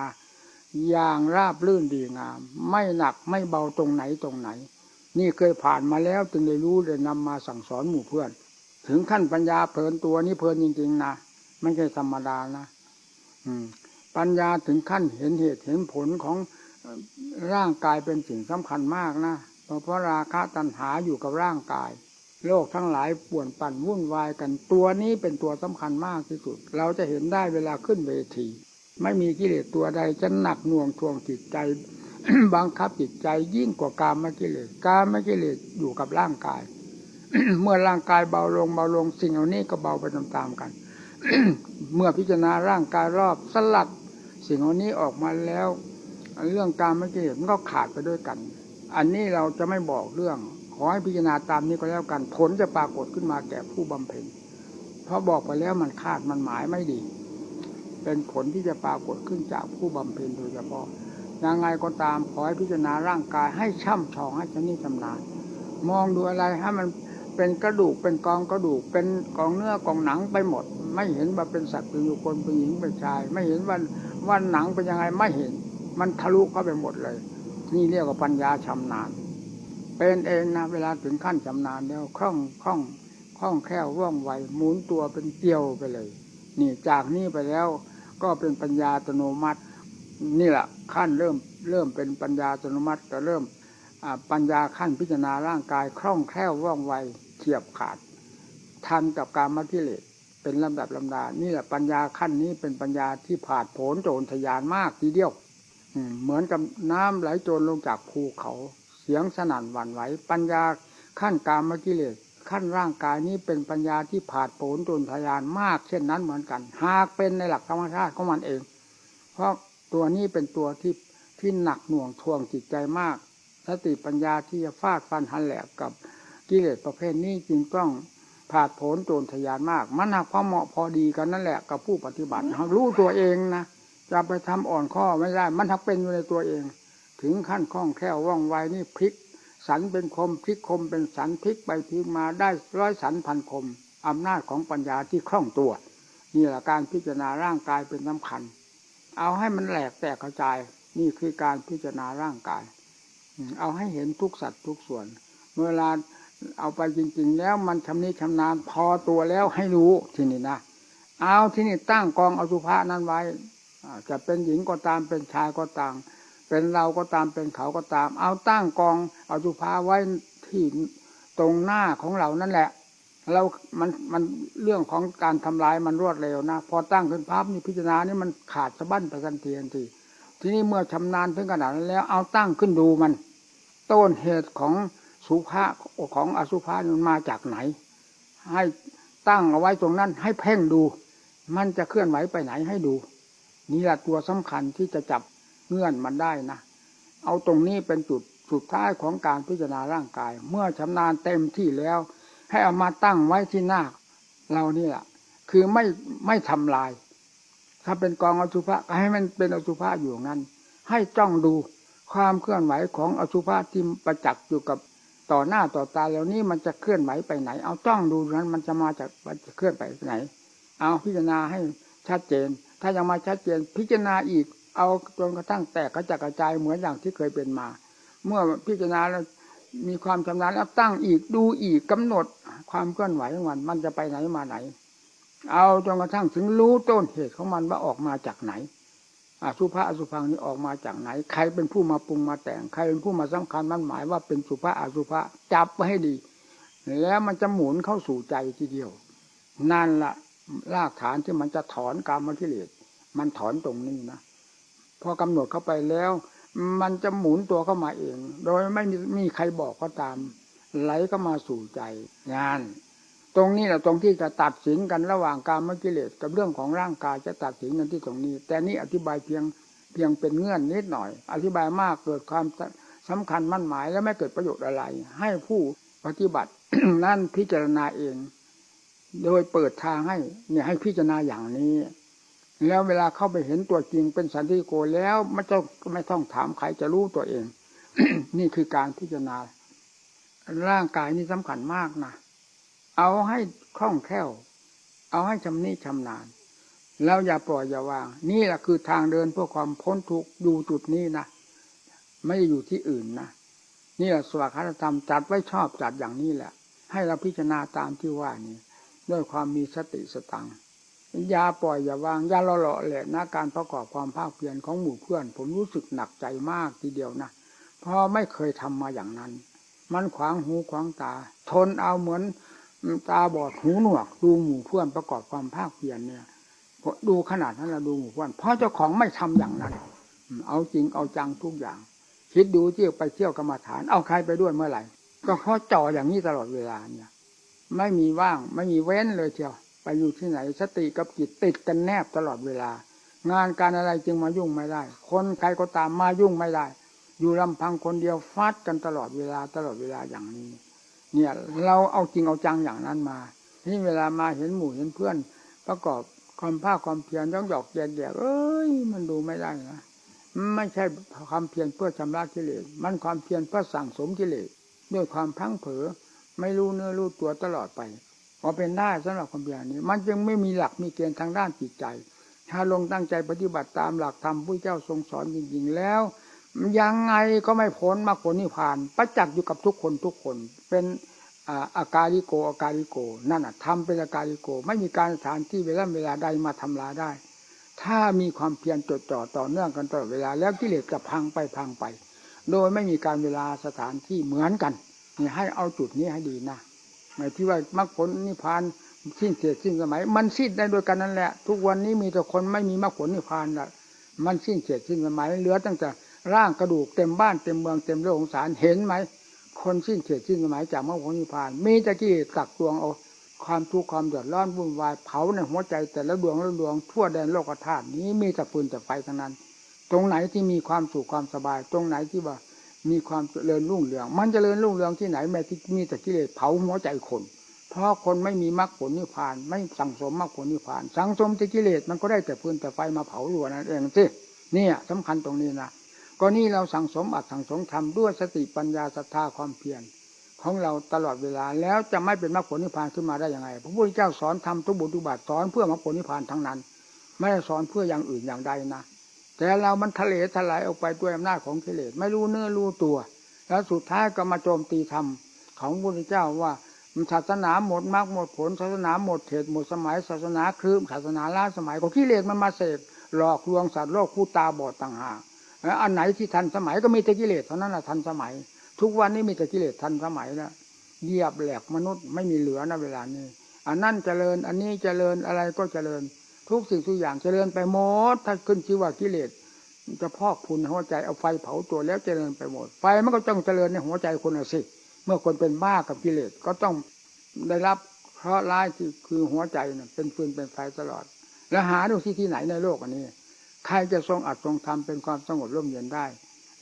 อย่างราบลื่นดีงาม ไม่หนักไม่เบาตรงไหนตรงไหน นี่เคยผ่านมาแล้วจึงได้รู้ได้นำมาสั่งสอนหมู่เพื่อน ถึงขั้นปัญญาเพลินตัวนี้เพลินจริงๆนะไม่ใช่ธรรมดานะอืม ปัญญาถึงขั้นเห็นเหตุเห็นผลของร่างกายเป็นสิ่งสำคัญมากนะเพราะเพราะราคะตัณหาอยู่กับร่างกาย โลกทั้งหลายป่วนปั่นวุ่นวายกันตัวนี้เป็นตัวสำคัญมากที่สุด เราจะเห็นได้เวลาขึ้นเวที ไม่มีกิเลสตัวใดจะหนักหน่วงทวงจิตใจ บังคับจิตใจยิ่งกว่ากามกิเลสกามกิเลสอยู่กับร่างกาย เมื่อร่างกายเบาลงเบาลงสิ่งเหล่านี้ก็เบาไปตามๆกัน เมื่อพิจารณาร่างกายรอบสลัด สิ่งเหล่านี้ออกมาแล้ว เรื่องการไม่กิเลสมันก็ขาดไปด้วยกัน อันนี้เราจะไม่บอกเรื่อง อให้พิจารณาตามนี้ก็แล้วกัน ผลจะปรากฏขึ้นมาแก่ผู้บำเพ็ญเพราะบอกไปแล้วมันคาดมันหมายไม่ดี เป็นผลที่จะปรากฏขึ้นจากผู้บำเพ็ญโดยเฉพาะยังไงก็ตามขอให้พิจารณาร่างกายให้ช่ำชองให้ชำนิชำนาญมองดูอะไรให้มันเป็นกระดูกเป็นกองกระดูกเป็นกองเนื้อกองหนังไปหมด ไม่เห็นว่าเป็นสัตว์เป็นคคลเป็นหญิงเป็นชาย ไม่เห็นว่าว่าหนังเป็นยังไงไม่เห็น มันทะลุเข้าไปหมดเลย นี่เรียกว่าปัญญาชำนาญ เป็นเองนะเวลาถึงขั้นชำนาญแล้วคล่องคล่องคล่องแคล่วว่องไวหมุนตัวเป็นเกลียวไปเลย นี่จากนี้ไปแล้วก็เป็นปัญญาอัตโนมัติ นี่แหละขั้นเริ่มเริ่มเป็นปัญญาอัตโนมัติก็เริ่มปัญญาขั้นพิจารณาร่างกายคล่องแคล่วว่องไวเฉียบขาด ทันกับการมักิเลสเป็นลำดับลำดา นี่แหละปัญญาขั้นนี้เป็นปัญญาที่ผาดโผนโจรทยานมากทีเดียวเหมือนกับน้ำไหลโจรลงจากภูเขา สียงสนั่นหวั่นไหว ปัญญาขั้นกามกิเลสขั้นร่างกายนี้เป็นปัญญาที่ผาดโผนโจรทยานมาก เช่นนั้นเหมือนกัน หากเป็นในหลักธรรมชาติของมันเอง เพราะตัวนี้เป็นตัวที่ที่หนักหน่วงทวงจิตใจมากสติปัญญาที่จะฟาดฟันหันแหลกกับกิเลสประเภทนี้จึงต้องผาดโผนโจรทยานมาก มันหักพอเหมาะพอดีกันนั่นแหละกับผู้ปฏิบัติรู้ตัวเองนะจะไปทำอ่อนข้อไม่ได้ มันทักเป็นอยู่ในตัวเอง ถึงขั้นคล่องแคล่วว่องไวนี่พลิก สันเป็นคมพลิกคมเป็นสันพลิกไปพลิกมาได้ร้อยสันพันคมอำนาจของปัญญาที่คล่องตัวนี่แหละการพิจารณาร่างกายเป็นสำคัญ เอาให้มันแหลกแตกกระจาย นี่คือการพิจารณาร่างกาย เอาให้เห็นทุกสัตว์ทุกส่วน เวลาเอาไปจริง ๆ แล้วมันชำนิชำนาญพอตัวแล้วให้รู้ที่นี้นะเอาที่นี่ตั้งกองอสุภะนั้นไว้จะเป็นหญิงก็ตามเป็นชายก็ตาม เป็นเราก็ตามเป็นเขาก็ตาม เอาตั้งกอง เอาสุภะไว้ที่ตรงหน้าของเรานั่นแหละเรามันมันเรื่องของการทำลายมันรวดเร็วนะ พอตั้งขึ้นภาพนี่พิจารณานี่มันขาดสะบั้นไปกันทีทันทีทีนี้เมื่อชำนาญถึงขนาดนั้นแล้ว เอาตั้งขึ้นดูมัน ต้นเหตุของสุภาของอสุภามันมาจากไหน ให้ตั้งเอาไว้ตรงนั้น ให้เพ่งดู มันจะเคลื่อนไหวไปไหนให้ดู นี่แหละตัวสำคัญที่จะจับ เงื่อนมันได้นะ เอาตรงนี้เป็นจุดสุดท้ายของการพิจารณาร่างกาย เมื่อชำนาญเต็มที่แล้ว ให้เอามาตั้งไว้ที่หน้าเรานี่แหละคือไม่ไม่ทำลาย ถ้าเป็นกองอสุภะให้มันเป็นอสุภะอยู่งั้น ให้จ้องดูความเคลื่อนไหวของอสุภะที่ประจักษ์อยู่กับต่อหน้าต่อตาแล้วนี้มันจะเคลื่อนไหวไปไหน เอาจ้องดูนั้นมันจะมาจากมันจะเคลื่อนไปไหน เอาพิจารณาให้ชัดเจน ถ้ายังมาชัดเจนพิจารณาอีก เอาจนกระทั่งแตกกระจัดกระจายเหมือนอย่างที่เคยเป็นมา เมื่อพิจารณาแล้วมีความชำนาญแล้วตั้งอีกดูอีกกำหนดความเคลื่อนไหวของมันมันจะไปไหนมาไหน เอาจนกระทั่งถึงรู้ต้นเหตุของมันว่าออกมาจากไหนอสุภะอสุพังนี้ออกมาจากไหน ใครเป็นผู้มาปรุงมาแต่งใครเป็นผู้มาสำคัญมันหมายว่าเป็นสุภะอสุภะจับไว้ให้ดี แล้วมันจะหมุนเข้าสู่ใจทีเดียว นั่นละรากฐานที่มันจะถอนกรรมกิเลสมันถอนตรงนี้นะ พอกำหนดเข้าไปแล้ว มันจะหมุนตัวเข้ามาเอง โดยไม่มีมีใครบอกก็ตาม ไหลเข้ามาสู่ใจงานตรงนี้แหละตรงที่จะตัดสินกันระหว่างกรรมกิเลสกับเรื่องของร่างกายจะตัดสินกันที่ตรงนี้ แต่นี่อธิบายเพียงเพียงเป็นเงื่อนนิดหน่อย อธิบายมากเกิดความสำคัญมั่นหมายและไม่เกิดประโยชน์อะไร ให้ผู้ปฏิบัตินั่นพิจารณาเอง โดยเปิดทางให้เนี่ยให้พิจารณาอย่างนี้ แล้วเวลาเข้าไปเห็นตัวจริงเป็นสันติโกแล้วไม่ต้องไม่ต้องถามใครจะรู้ตัวเอง นี่คือการพิจารณา ร่างกายนี่สำคัญมากนะเอาให้คล่องแคล่ว เอาให้ชำนิชำนาญแล้วอย่าปล่อยอย่าวาง นี่แหละคือทางเดินเพื่อความพ้นทุกข์อยู่จุดนี้นะไม่อยู่ที่อื่นนะนี่แหละสวากาธรรมจัดไว้ชอบจัดอย่างนี้แหละ ให้เราพิจารณาตามที่ว่านี้ ด้วยความมีสติสตังอ ยาปล่อยอย่าวางย่าละเลาะแหละนะการประกอบความภาคเพียรของหมู่เพื่อน ผมรู้สึกหนักใจมากทีเดียวนะเพราะไม่เคยทำมาอย่างนั้น มันขวางหูขวางตา ทนเอาเหมือนตาบอดหูหนวก ดูหมู่เพื่อนประกอบความภาคเพียรเนี่ยดูขนาดนั้นเราดูหมู่เพื่อนเพราะเจ้าของไม่ทำอย่างนั้น เอาจริงเอาจังทุกอย่าง คิดดูที่ไปเที่ยวกรรมฐาน เอาใครไปด้วยเมื่อไหร่ ก็เพราะจ่ออย่างนี้ตลอดเวลาเนี่ย ไม่มีว่างไม่มีเว้นเลยเชียว ไปอยู่ที่ไหน สติกับจิตติดกันแนบตลอดเวลา งานการอะไรจึงมายุ่งไม่ได้ คนใครก็ตามมายุ่งไม่ได้ อยู่ลำพังคนเดียวฟาดกันตลอดเวลาตลอดเวลาอย่างนี้ เนี่ยเราเอาจริงเอาจังอย่างนั้นมาที่เวลามาเห็นหมู่เห็นเพื่อน ประกอบความภาคความเพียรย่องหยอกแยกแยกเอ้ย มันดูไม่ได้นะไม่ใช่ความเพียรเพื่อชำระกิเลสมันความเพียรเพื่อสั่งสมกิเลสด้วยความพังเผลอไม่รู้เนื้อรู้ตัวตลอดไป พอเป็นได้สำหรับความเพียรนี้ มันจึงไม่มีหลักมีเกณฑ์ทางด้านจิตใจ ถ้าลงตั้งใจปฏิบัติตามหลักธรรมผู้เจ้าทรงสอนจริงๆแล้ว ยังไงก็ไม่พ้นมรรคผลนิพพาน ประจักษ์อยู่กับทุกคนทุกคนเป็นอาการิโกอาการิโก นั่นอะทำเป็นอาการิโก ไม่มีการสถานที่เวลาเวลาใดมาทำลายได้ ถ้ามีความเพียรจดจ่อต่อเนื่องกันตลอดเวลา แล้วกิเลสจะพังไปพังไป โดยไม่มีการเวลาสถานที่เหมือนกันนี่ให้เอาจุดนี้ให้ดีนะ หมายที่ว่ามรรคผลนิพพานสิ้นเสียสิ้นสมัย มันสิ้นได้โดยกันนั่นแหละ ทุกวันนี้มีแต่คนไม่มีมรรคผลนิพพานละมันสิ้นเสียสิ้นสมัยเหลือตั้งแต่ร่างกระดูกเต็มบ้านเต็มเมืองเต็มโลกของสารเห็นไหมคนสิ้นเสียสิ้นสมัยจากมรรคผลนิพพาน มีตะกี้กักตวงเอาความทุกข์ความเดือดร้อนวุ่นวายเผาในหัวใจแต่ละดวงละดวงทั่วแดนโลกธาตุนี้มีแต่ฟืนแต่ไฟทั้งนั้น ตรงไหนที่มีความสุขความสบาย ตรงไหนที่ว่า มีความเจริญรุ่งเรือง มันจเจริญรุ่งเรืองที่ไหนแม้ที่มีแต่กิเลสเผาหัวใจคน เพราะคนไม่มีมรรคผลนิพพาน ไม่สั่งสมมรรคผลนิพพาน สังสมแต่กิเลสมันก็ได้แต่ฟืนแต่ไฟมาเผาหัวนั่นเองสิเนี่ยสำคัญตรงนี้นะก็นี่เราสั่งสมอัดสั่งสมทำด้วยสติปัญญาศรัทธาความเพียรของเราตลอดเวลาแล้วจะไม่เป็นมรรคผลนิพพานขึ้นมาได้ยังไงพระพุทธเจ้าสอนทำทุกบุญทุกบาทสอนเพื่อมรรคผลนิพพานทั้งนั้น ไม่ได้สอนเพื่ออย่างอื่นอย่างใดนะ แต่เรามันทะเลทลายออกไปด้วยอำนาจของกิเลสไม่รู้เนื้อรู้ตัว แล้วสุดท้ายก็มาโจมตีธรรมของพระพุทธเจ้าว่าศาสนาหมดมรรคหมดผลศาสนาหมดเหตุหมดสมัยศาสนาคลืมศาสนาล้าสมัยก็กิเลสมันมาเสกหลอกลวงสัตว์โลกผู้ตาบอดต่างหากอันไหนที่ทันสมัยก็มีแต่กิเลสเท่านั้นแหะทันสมัย ทุกวันนี้มีแต่กิเลสทันสมัยแล้วเยียบแหลกมนุษย์ไม่มีเหลือนะเวลานี้ อันนั่นเจริญ อันนี้เจริญอะไรก็เจริญ ทุกสิ่งทุกอย่างเจริญไปหมดถ้าขึ้นชื่อว่ากิเลสจะพอกพุนหัวใจเอาไฟเผาตัวแล้วเจริญไปหมด ไฟมันก็ต้องเจริญในหัวใจคนสิ เมื่อคนเป็นบ้ากับกิเลสก็ต้องได้รับเพราะร้ายที่คือหัวใจเนี่ยเป็นฟืนเป็นไฟตลอด แล้วหาดูที่ที่ไหนในโลกอันนี้ ใครจะทรงอัดทรงทำเป็นความสงบร่มเย็นได้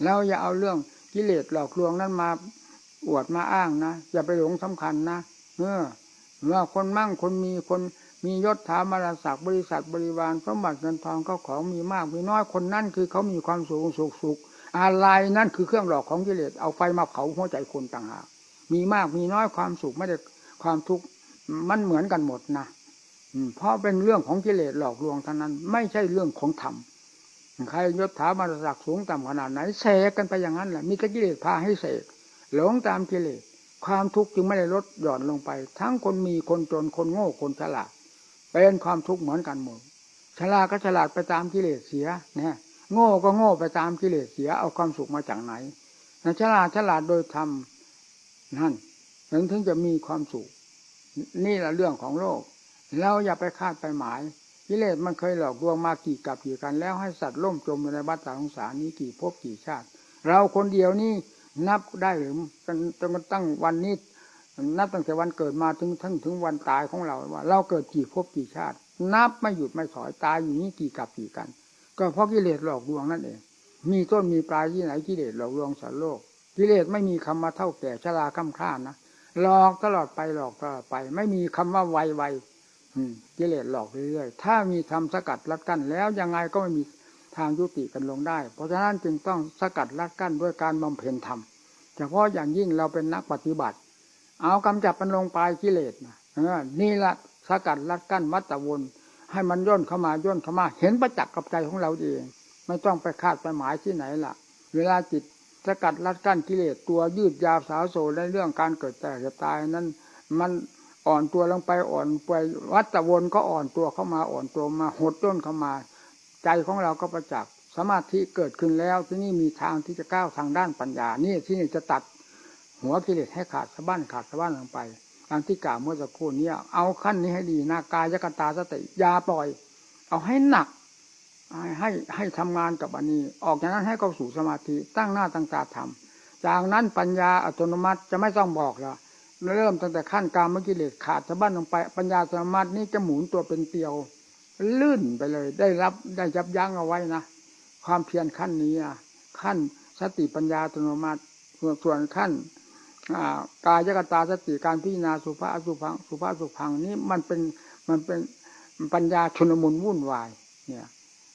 แล้วอย่าเอาเรื่องกิเลสหลอกลวงนั้นมาอวดมาอ้างนะอย่าไปหลงสำคัญนะเมื่อเมื่อคนมั่งคนมีคน มียศถาบรรศักดิ์บริษัทบริวารสมบัติเงินทองเขาของมีมากมีน้อยคนนั่นคือเขามีความสูงสุขสุขอะไรนั่นคือเครื่องหลอกของกิเลสเอาไฟมาเผาหัวใจคนต่างหากมีมากมีน้อยความสุขไม่ได้ความทุกข์มันเหมือนกันหมดนะเพราะเป็นเรื่องของกิเลสหลอกลวงทั้งนั้น ไม่ใช่เรื่องของธรรมใครยศถาบรรศักดิ์สูงต่ำขนาดไหนเสกกันไปอย่างนั้นแหละมีแต่กิเลสพาให้เสกหลงตามกิเลสความทุกข์จึงไม่ได้ลดหย่อนลงไป ทั้งคนมีคนจนคนโง่คนฉลาด เป็นความทุกข์เหมือนกันหมดฉลาดก็ฉลาดไปตามกิเลสเสียเนี่ยโง่ก็โง่ไปตามกิเลสเสียเอาความสุขมาจากไหนฉลาดฉลาดโดยธรรมนั่นถึงถึงจะมีความสุข นี่แหละเรื่องของโลก เราอย่าไปคาดไปหมายกิเลสมันเคยหลอกลวงมากี่กับกี่กันแล้วให้สัตว์ล่มจมในบัฏสงสารนี้กี่ภพกี่ชาติ เราคนเดียวนี่นับได้หรือจนตั้งวันนี้ นับตั้งแต่วันเกิดมาถึงทั้งถึงวันตายของเราว่า เราเกิดกี่ภพกี่ชาติ นับไม่หยุดไม่ถอยตายอยู่นี้กี่กับกี่กัน ก็เพราะกิเลสหลอกลวงนั่นเอง มีต้นมีปลายที่ไหนกิเลสหลอกลวงสัตว์โลก กิเลสไม่มีคำมาเท่าแก่ชราคำข้านะหลอกตลอดไปหลอกตลอดไป ไม่มีคำว่าไวไวกิเลสหลอกเรื่อยๆถ้ามีทำสกัดรัดกั้นแล้วยังไงก็ไม่มีทางยุติกันลงได้ เพราะฉะนั้นจึงต้องสกัดรัดกั้นด้วยการบำเพ็ญธรรมเฉพาะอย่างยิ่งเราเป็นนักปฏิบัติ เอากำจับมันลงไปกิเลสนะนี่ละสกัดรัดกั้นวัตวนให้มันย่นเข้ามาย่นเข้ามา เห็นประจักษ์กับใจของเราเอง ไม่ต้องไปคาดไปหมายที่ไหนล่ะ เวลาจิตสกัดรัดกั้นกิเลสตัวยืดยาวสาวโซในเรื่องการเกิดแต่จะตายนั้น มันอ่อนตัวลงไปอ่อนไปวัตวนก็อ่อนตัวเข้ามาอ่อนตัวมาหดต้นเข้ามา ใจของเราก็ประจักษ์สมาธิเกิดขึ้นแล้วที่นี่มีทางที่จะก้าวทางด้านปัญญานี่ที่นี่จะตัด หัวกิเลสให้ขาดสะบั้นขาดสะบั้นลงไปตามที่กล่าวเมื่อสักครู่นี้เอาขั้นนี้ให้ดีนะกายกตาสติยาปล่อย เอาให้หนัก ให้ให้ทำงานกับอันนี้ ออกจากนั้นให้เข้าสู่สมาธิตั้งหน้าตั้งตาทำจากนั้นปัญญาอัตโนมัติจะไม่ต้องบอกล้วเริ่มตั้งแต่ขั้นกามกิเลสขาดสะบั้นลงไป ปัญญาสมาธินี้จะหมุนตัวเป็นเตียว ลื่นไปเลย ได้รับได้ยับยั้งเอาไว้นะความเพียรขั้นนี้นะขั้นสติปัญญาอัตโนมัติส่วนขั้น กายกตาสติการพิจารณาสุภาสุพังสุภาสุพังนี้มันเป็นมันเป็นปัญญาชนมุนวุ่นวาย เนี่ย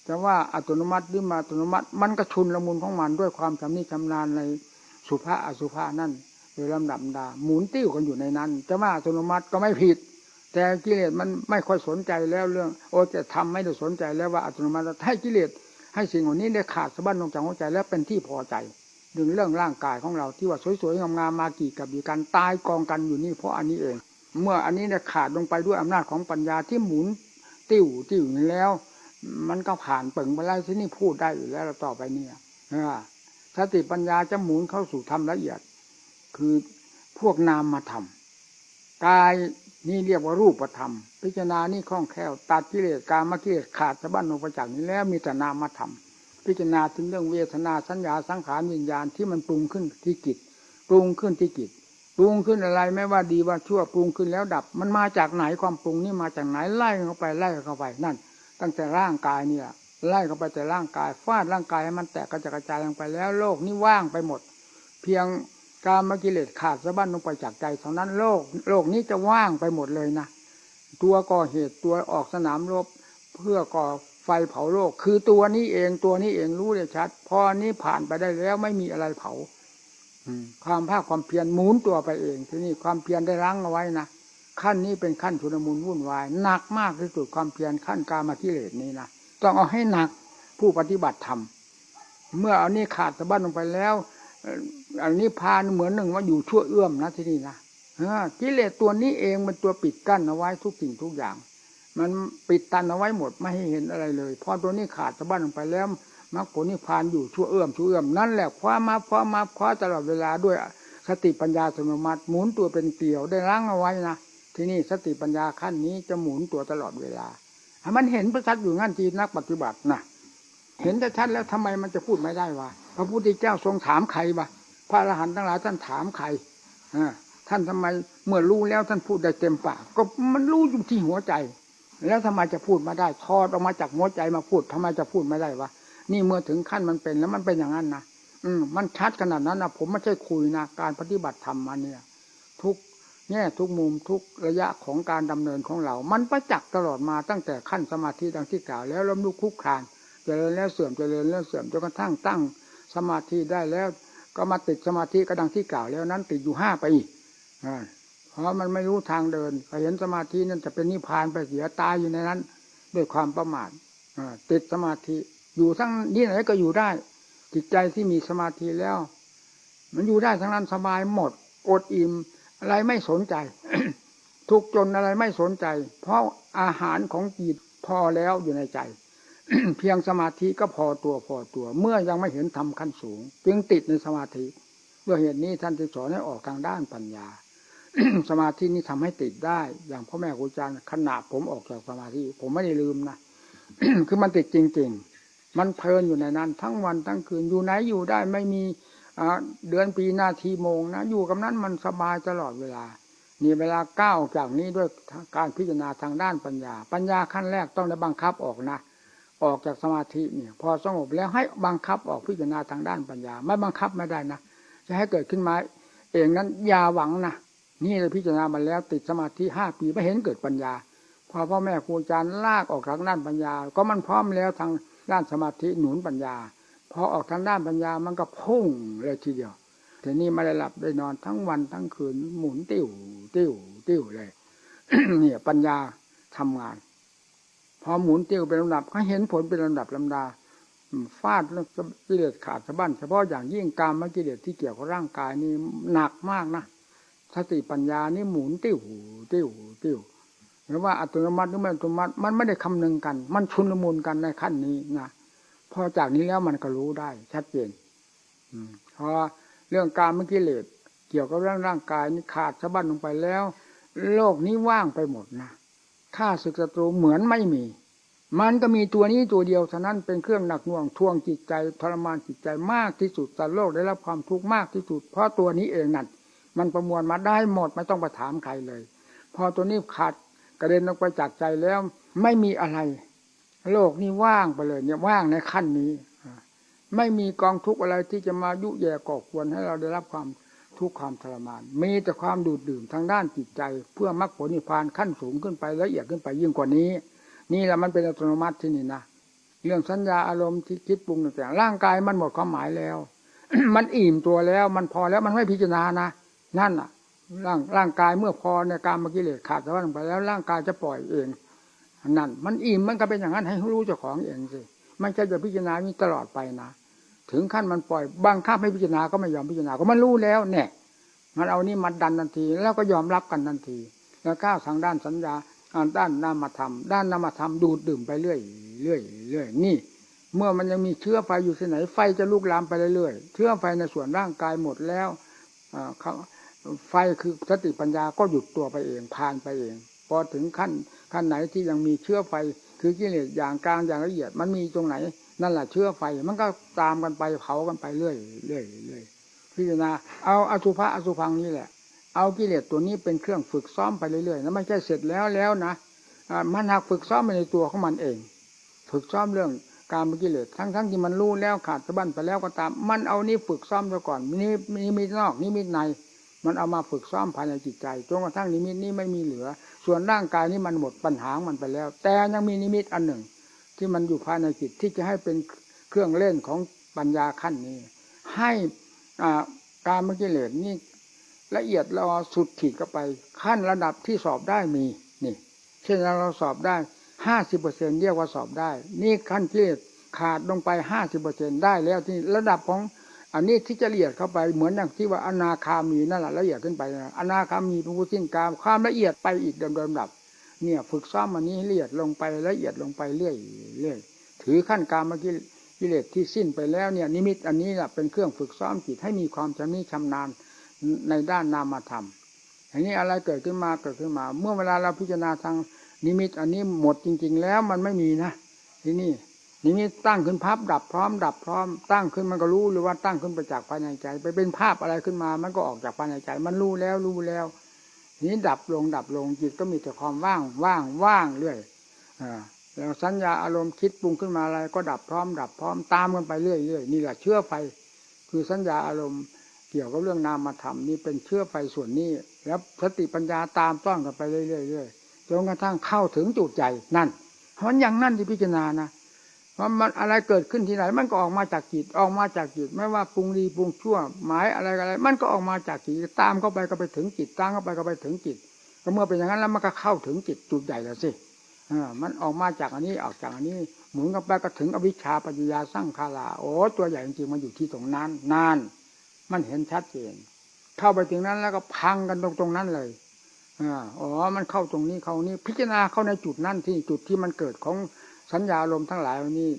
แต่ว่าอัตโนมัติหรือมาอัตโนมัติ มันก็ชุนละมุนของมันด้วยความชำนิชำนาญในสุภาอสุภานั่นโดยลำดับดาหมุนติ้วกันอยู่ในนั้นจะว่าอัตโนมัติก็ไม่ผิด แต่กิเลสมันไม่ค่อยสนใจแล้วเรื่อง โอ้จะทำไม่ได้สนใจแล้วว่าอัตโนมัติให้กิเลสให้สิ่งเหล่านี้ได้ขาดสะบั้นลงจากหัวใจแล้วเป็นที่พอใจ ดึงเรื่องร่างกายของเราที่ว่าสวยๆงามๆมากี่กับกี่กันตายกองกันอยู่นี่เพราะอันนี้เอง เมื่ออันนี้เนี่ยขาดลงไปด้วยอำนาจของปัญญาที่หมุนติ้วติ้วนี้แล้ว มันก็ผ่านเปิงไปแล้วที่นี่พูดได้อยู่แล้วต่อไปเนี่ยสติปัญญาจะหมุนเข้าสู่ธรรมละเอียด คือพวกนามมาทำกายนี่เรียกว่ารูปธรรม พิจารณานี่คล่องแคล่วตัดกิเลสการมกิเลสขาดสะบั้นลงไปจากนี้แล้วมีแต่นามมาทำ พิจารณาถึงเรื่องเวทนาสัญญาสังขารวิญญาณที่มันปรุงขึ้นที่จิตปรุงขึ้นที่จิตปรุงขึ้นอะไรไม่ว่าดีว่าชั่วปรุงขึ้นแล้วดับ มันมาจากไหนความปรุงนี่มาจากไหนไล่เข้าไปไล่เข้าไปนั่น ตั้งแต่ร่างกายเนี่ยไล่เข้าไปแต่ร่างกายฟาดร่างกายให้มันแตกกระจายลงไปแล้วโลกนี่ว่างไปหมด เพียงการมกิเลสขาดสะบั้นลงไปจากใจเท่านั้นโลก โลกนี้จะว่างไปหมดเลยนะตัวก่อเหตุตัวออกสนามรบเพื่อก่อ ไฟเผาโลก คือตัวนี้เองตัวนี้เองรู้ได้ชัด พอนี้ผ่านไปได้แล้วไม่มีอะไรเผาความภาคความเพียรหมุนตัวไปเอง ที่นี่ความเพียรได้รั้งเอาไว้นะขั้นนี้เป็นขั้นชุนมุนวุ่นวายหนักมากที่สุดความเพียรขั้นกามากิเลสนี้นะต้องเอาให้หนักผู้ปฏิบัติธรรมเมื่อเอานี้ขาดสะบั้นลงไปแล้ว อันนี้พานเหมือนหนึ่งว่าอยู่ชั่วเอื้อมนะที่นี่นะกิเลสตัวนี้เองมันตัวปิดกั้นเอาไว้ทุกสิ่งทุกอย่าง มันปิดตันเอาไว้หมดไม่ให้เห็นอะไรเลยพอตัวนี้ขาดสะบั้นลงไปแล้วมรรคผลนิพพานอยู่ชั่วเอื้อมชั่วเอื้อมนั่นแหละคว้ามาคว้ามาคว้าตลอดเวลาด้วยสติปัญญาสมมติหมุนตัวเป็นเกลียวได้ล้างเอาไว้นะที่นี่สติปัญญาขั้นนี้จะหมุนตัวตลอดเวลาให้มันเห็นประชัดอยู่งั้นจีนักปฏิบัตินะเห็นแต่ชัดแล้วทำไมมันจะพูดไม่ได้วะพระพุทธเจ้าทรงถามใครวะพระอรหันต์ทั้งหลายท่านถามใครท่านทำไมเมื่อรู้แล้วท่านพูดได้เต็มปากก็มันรู้อยู่ที่หัวใจ แล้วทำไมจะพูดมาได้ทอดออกมาจากหัวใจมาพูดทำไมจะพูดไม่ได้วะนี่เมื่อถึงขั้นมันเป็นแล้วมันเป็นอย่างนั้นนะอืมมันชัดขนาดนั้นนะผมไม่ใช่คุยนะการปฏิบัติธรรมมาเนี่ย ทุกแง่ทุกมุมทุกระยะของการดำเนินของเรา มันประจักษ์ตลอดมาตั้งแต่ขั้นสมาธิดังที่กล่าวแล้วล้มลุกคุกคานเจริญแล้วเสื่อมจเจริญแล้วเสื่อมจนกระทั่งตั้งสมาธิได้แล้ว ก็มาติดสมาธิก็ดังที่กล่าวแล้วนั้นติดอยู่ห้าปี เพราะมันไม่รู้ทางเดินพอเห็นสมาธินั่นจะเป็นนิพพานไปเสียตายอยู่ในนั้น ด้วยความประมาทติดสมาธิ อยู่ทั้งนี่ไหนก็อยู่ได้ จิตใจที่มีสมาธิแล้ว มันอยู่ได้ทั้งนั้นสบายหมด อดอิ่มอะไรไม่สนใจ ทุกจนอะไรไม่สนใจ เพราะอาหารของจิตพอแล้วอยู่ในใจ เพียงสมาธิก็พอตัวพอตัว เมื่อยังไม่เห็นทำขั้นสูง จึงติดในสมาธิด้วยเหตุนี้ท่านจึงสอนให้ออกทางด้านปัญญา สมาธินี้ทำให้ติดได้ อย่างพ่อแม่ครูอาจารย์ขณะผมออกจากสมาธิ ผมไม่ได้ลืมนะคือมันติดจริง ๆ มันเพลินอยู่ในนั้น ทั้งวันทั้งคืนอยู่ไหนอยู่ได้ไม่มีเดือนปีนาทีโมงนะอยู่กับนั้นมันสบายตลอดเวลานี่เวลาก้าวจากนี้ด้วยการพิจารณาทางด้านปัญญา ปัญญาขั้นแรกต้องได้บังคับออกนะ ออกจากสมาธิเนี่ยพอสงบแล้วให้บังคับออกพิจารณาทางด้านปัญญา ไม่บังคับไม่ได้นะจะให้เกิดขึ้นมาเองนั้นอย่าหวังนะ นี่เราพิจารณามาแล้วติดสมาธิห้าปีไม่เห็นเกิดปัญญา พอพ่อแม่ครูอาจารย์ลากออกทางด้านปัญญา ก็มันพร้อมแล้วทางด้านสมาธิหนุนปัญญา พอออกทางด้านปัญญามันก็พุ่งเลยทีเดียวทีนี้ไม่ได้หลับได้นอนทั้งวันทั้งคืนหมุนติ้วติ้วติ้วเลยเนี่ยปัญญาทำงาน พอหมุนติ้วเป็นลำดับเขาเห็นผลเป็นลำดับลำดาฟาดแล้วกิเลสขาดสะบั้นเฉพาะอย่างยิ่งกรรมกิเลสที่เกี่ยวกับร่างกายนี่หนักมากนะ สติปัญญานี่หมุนติ้วติ้วติ้วหรือว่าอัตโนมัติหรือไม่อัตโนมัติ มันไม่ได้คำนึงกัน มันชุนละมุนกันในขั้นนี้นะพอจากนี้แล้วมันก็รู้ได้ ชัดเจนอพอเรื่องการเมื่อกี้เลสเกี่ยวกับเรื่องร่างกายนี่ขาดสะบั้นลงไปแล้ว โลกนี้ว่างไปหมดนะข้าศึกศัตรูเหมือนไม่มี มันก็มีตัวนี้ตัวเดียวเท่านั้นเป็นเครื่องหนักหน่วงทวงจิตใจทรมานจิตใจมากที่สุดสัตว์โลกได้รับความทุกข์มากที่สุด เพราะตัวนี้เองนั่น มันประมวลมาได้หมดไม่ต้องไปถามใครเลย พอตัวนี้ขาดกระเด็นออกไปจากใจแล้ว ไม่มีอะไร โลกนี้ว่างไปเลย เนี่ยว่างในขั้นนี้ไม่มีกองทุกข์อะไรที่จะมายุแย่ก่อควรให้เราได้รับความทุกข์ความทรมาน มีแต่ความดูดดื่มทางด้านจิตใจ เพื่อมรรคผลนิพพานขั้นสูงขึ้นไปละเอียดขึ้นไปยิ่งกว่านี้ นี่แหละมันเป็นอัตโนมัติที่นี่นะเรื่องสัญญาอารมณ์ที่คิดปรุงต่างๆร่างกายมันหมดความหมายแล้ว มันอิ่มตัวแล้ว มันพอแล้วมันไม่พิจารณานะ นั่นอะ ร่างร่างกายเมื่อพอในการมกิเลสขาดสะบั้นไปแล้วร่างกายจะปล่อยเองนั่น มันอิ่มมันก็เป็นอย่างนั้นให้รู้เจ้าของเองสิไม่ใช่จะพิจารณานี้ตลอดไปนะถึงขั้นมันปล่อยบางข้าไม่พิจารณาก็ไม่ยอมพิจารณาก็มันรู้แล้วเนี่ยมันเอานี่มาดันทันที แล้วก็ยอมรับกันทันที แล้วก้าวทางด้านสัญญาด้านนามธรรมด้านนามธรรมดูดดื่มไปเรื่อยเรื่อยเรื่อยนี่ เมื่อมันยังมีเชื้อไฟอยู่ที่ไหนไฟจะลุกลามไปเรื่อยๆเชื้อไฟในส่วนร่างกายหมดแล้ว ไฟคือสติปัญญาก็หยุดตัวไปเองผ่านไปเอง พอถึงขั้นขั้นไหนที่ยังมีเชื้อไฟ คือกิเลสอย่างกลางอย่างละเอียด มันมีตรงไหน นั่นแหละเชื้อไฟ มันก็ตามกันไปเผากันไปเรื่อยเรื่อยเรื่อยพิจารณาเอาอสุภะอสุพังนี่แหละ เอากิเลสตัวนี้เป็นเครื่องฝึกซ้อมไปเรื่อยๆนะไม่ใช่เสร็จแล้วแล้วนะมันหักฝึกซ้อมไปในตัวของมันเอง ฝึกซ้อมเรื่องการมกิเลสทั้งๆทที่มันรู้แล้วขาดสะบั้นไปแล้วก็ตาม มันเอานี้ฝึกซ้อมซะก่อนนี่มีมีนอกนี่มีใน มันเอามาฝึกซ้อมภายในจิตใจจนกระทั่งนิมิตนี้ไม่มีเหลือ ส่วนร่างกายนี้มันหมดปัญหามันไปแล้ว แต่ยังมีนิมิตอันหนึ่ง ที่มันอยู่ภายในจิตที่จะให้เป็นเครื่องเล่นของปัญญาขั้นนี้ ให้การมกิเลสนี่ละเอียดเราสุดขีดก็ไป ขั้นระดับที่สอบได้มีนี่ เช่นเราสอบได้ห้าสิบเปอร์เซ็นเรียกว่าสอบได้ นี่ขั้นที่ขาดลงไปห้าสิบเปอร์เซ็นได้แล้วที่ระดับของ อันนี้ที่จะละเอียดเข้าไปเหมือนอย่างที่ว่าอนาคามีนั่นแหละละเอียดขึ้นไปนะอนาคามีเป็นผู้สิ้นกามความละเอียดไปอีกเดิมๆดับ เนี่ย ฝึกซ้อมอันนี้ละเอียดลงไปละเอียดลงไปเรื่อยเรื่อยถือขั้นการมกิกิเลสที่สิ้นไปแล้วเนี่ย นิมิตอันนี้แหละเป็นเครื่องฝึกซ้อมจิตให้มีความชำนิชำนาญในด้านนามธรรมอย่างนี้อะไรเกิดขึ้นมาเกิดขึ้นมา เมื่อเวลาเราพิจารณาทางนิมิต อันนี้หมดจริง ๆ แล้วมันไม่มีนะที่นี่ นิมิตตั้งขึ้นพับดับพร้อม ดับพร้อม ตั้งขึ้นมันก็รู้หรือว่าตั้งขึ้นไปจากภายในใจ ไปเป็นภาพอะไรขึ้นมา มันก็ออกจากภายในใจ มันรู้แล้วรู้แล้วนี้ดับลงดับลงจิตก็มีแต่ความว่างว่างว่างเรื่อยอแล้วสัญญาอารมณ์คิดปรุงขึ้นมาอะไร ก็ดับพร้อม ดับพร้อมตามกันไปเรื่อยๆนี่แหละเชื่อไฟคือสัญญาอารมณ์เกี่ยวกับเรื่องนามธรรมนี่เป็นเชื่อไฟส่วนนี้ แล้วสติปัญญาตามต้อนกันไปเรื่อยๆจนกระทั่งเข้าถึงจุดใจนั่นมันอย่างนั่นที่พิจารณานะ ราะมันอะไรเกิดขึ้นที่ไหน มันก็ออกมาจากจิตออกมาจากจิตไม่ว่าปรุงดีปรุงชั่ว หมายอะไรอะไร มันก็ออกมาจากจิตตามเข้าไปก็ไปถึงจิตตามเข้าไปก็ไปถึงจิตก็เมื่อเป็นอย่างนั้นแล้วมันก็เข้าถึงจิตจุดใหญ่แล้วสิมันออกมาจากอันนี้ออกจากอันนี้ หมุนกับไปก็ถึงอวิชชาปัญญาสร้างคาลาโอ้ตัวใหญ่จริงๆมันอยู่ที่ตรงนั้นนาน มันเห็นชัดเจนเข้าไปถึงนั้นแล้วก็พังกันตรงตรงนั้นเลยอ๋อ มันเข้าตรงนี้เข้านี้พิจารณาเข้าในจุดนั้นที่จุดที่มันเกิดของ สัญญาลมทั้งหลายวันนี้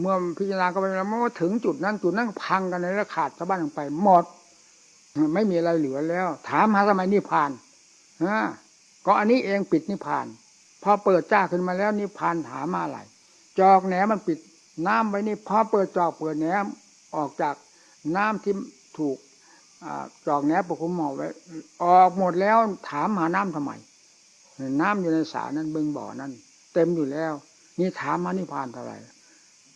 เมื่อพิจารณาเข้าไปแล้วมันก็ถึงจุดนั้นจุดนั้นพังกันเลยแล้วขาดสะบั้นลงไปหมดไม่มีอะไรเหลือแล้ว ถามหาทำไมนิพพานก็อันนี้เองปิดนิพพาน พอเปิดจ้าขึ้นมาแล้วนิพพานหามาอะไรจอกแหนมันปิดน้ำไว้นี่พอเปิดจอกเปิดแหนออกจากน้ำที่ถูกจอกแหนปกคุมหมอไว้ ออกหมดแล้วถามหาน้ำทำไมน้ำอยู่ในสานั้นบึงบ่อนั้น เต็มอยู่แล้ว นี่ถามมานิพพานเท่าไหร่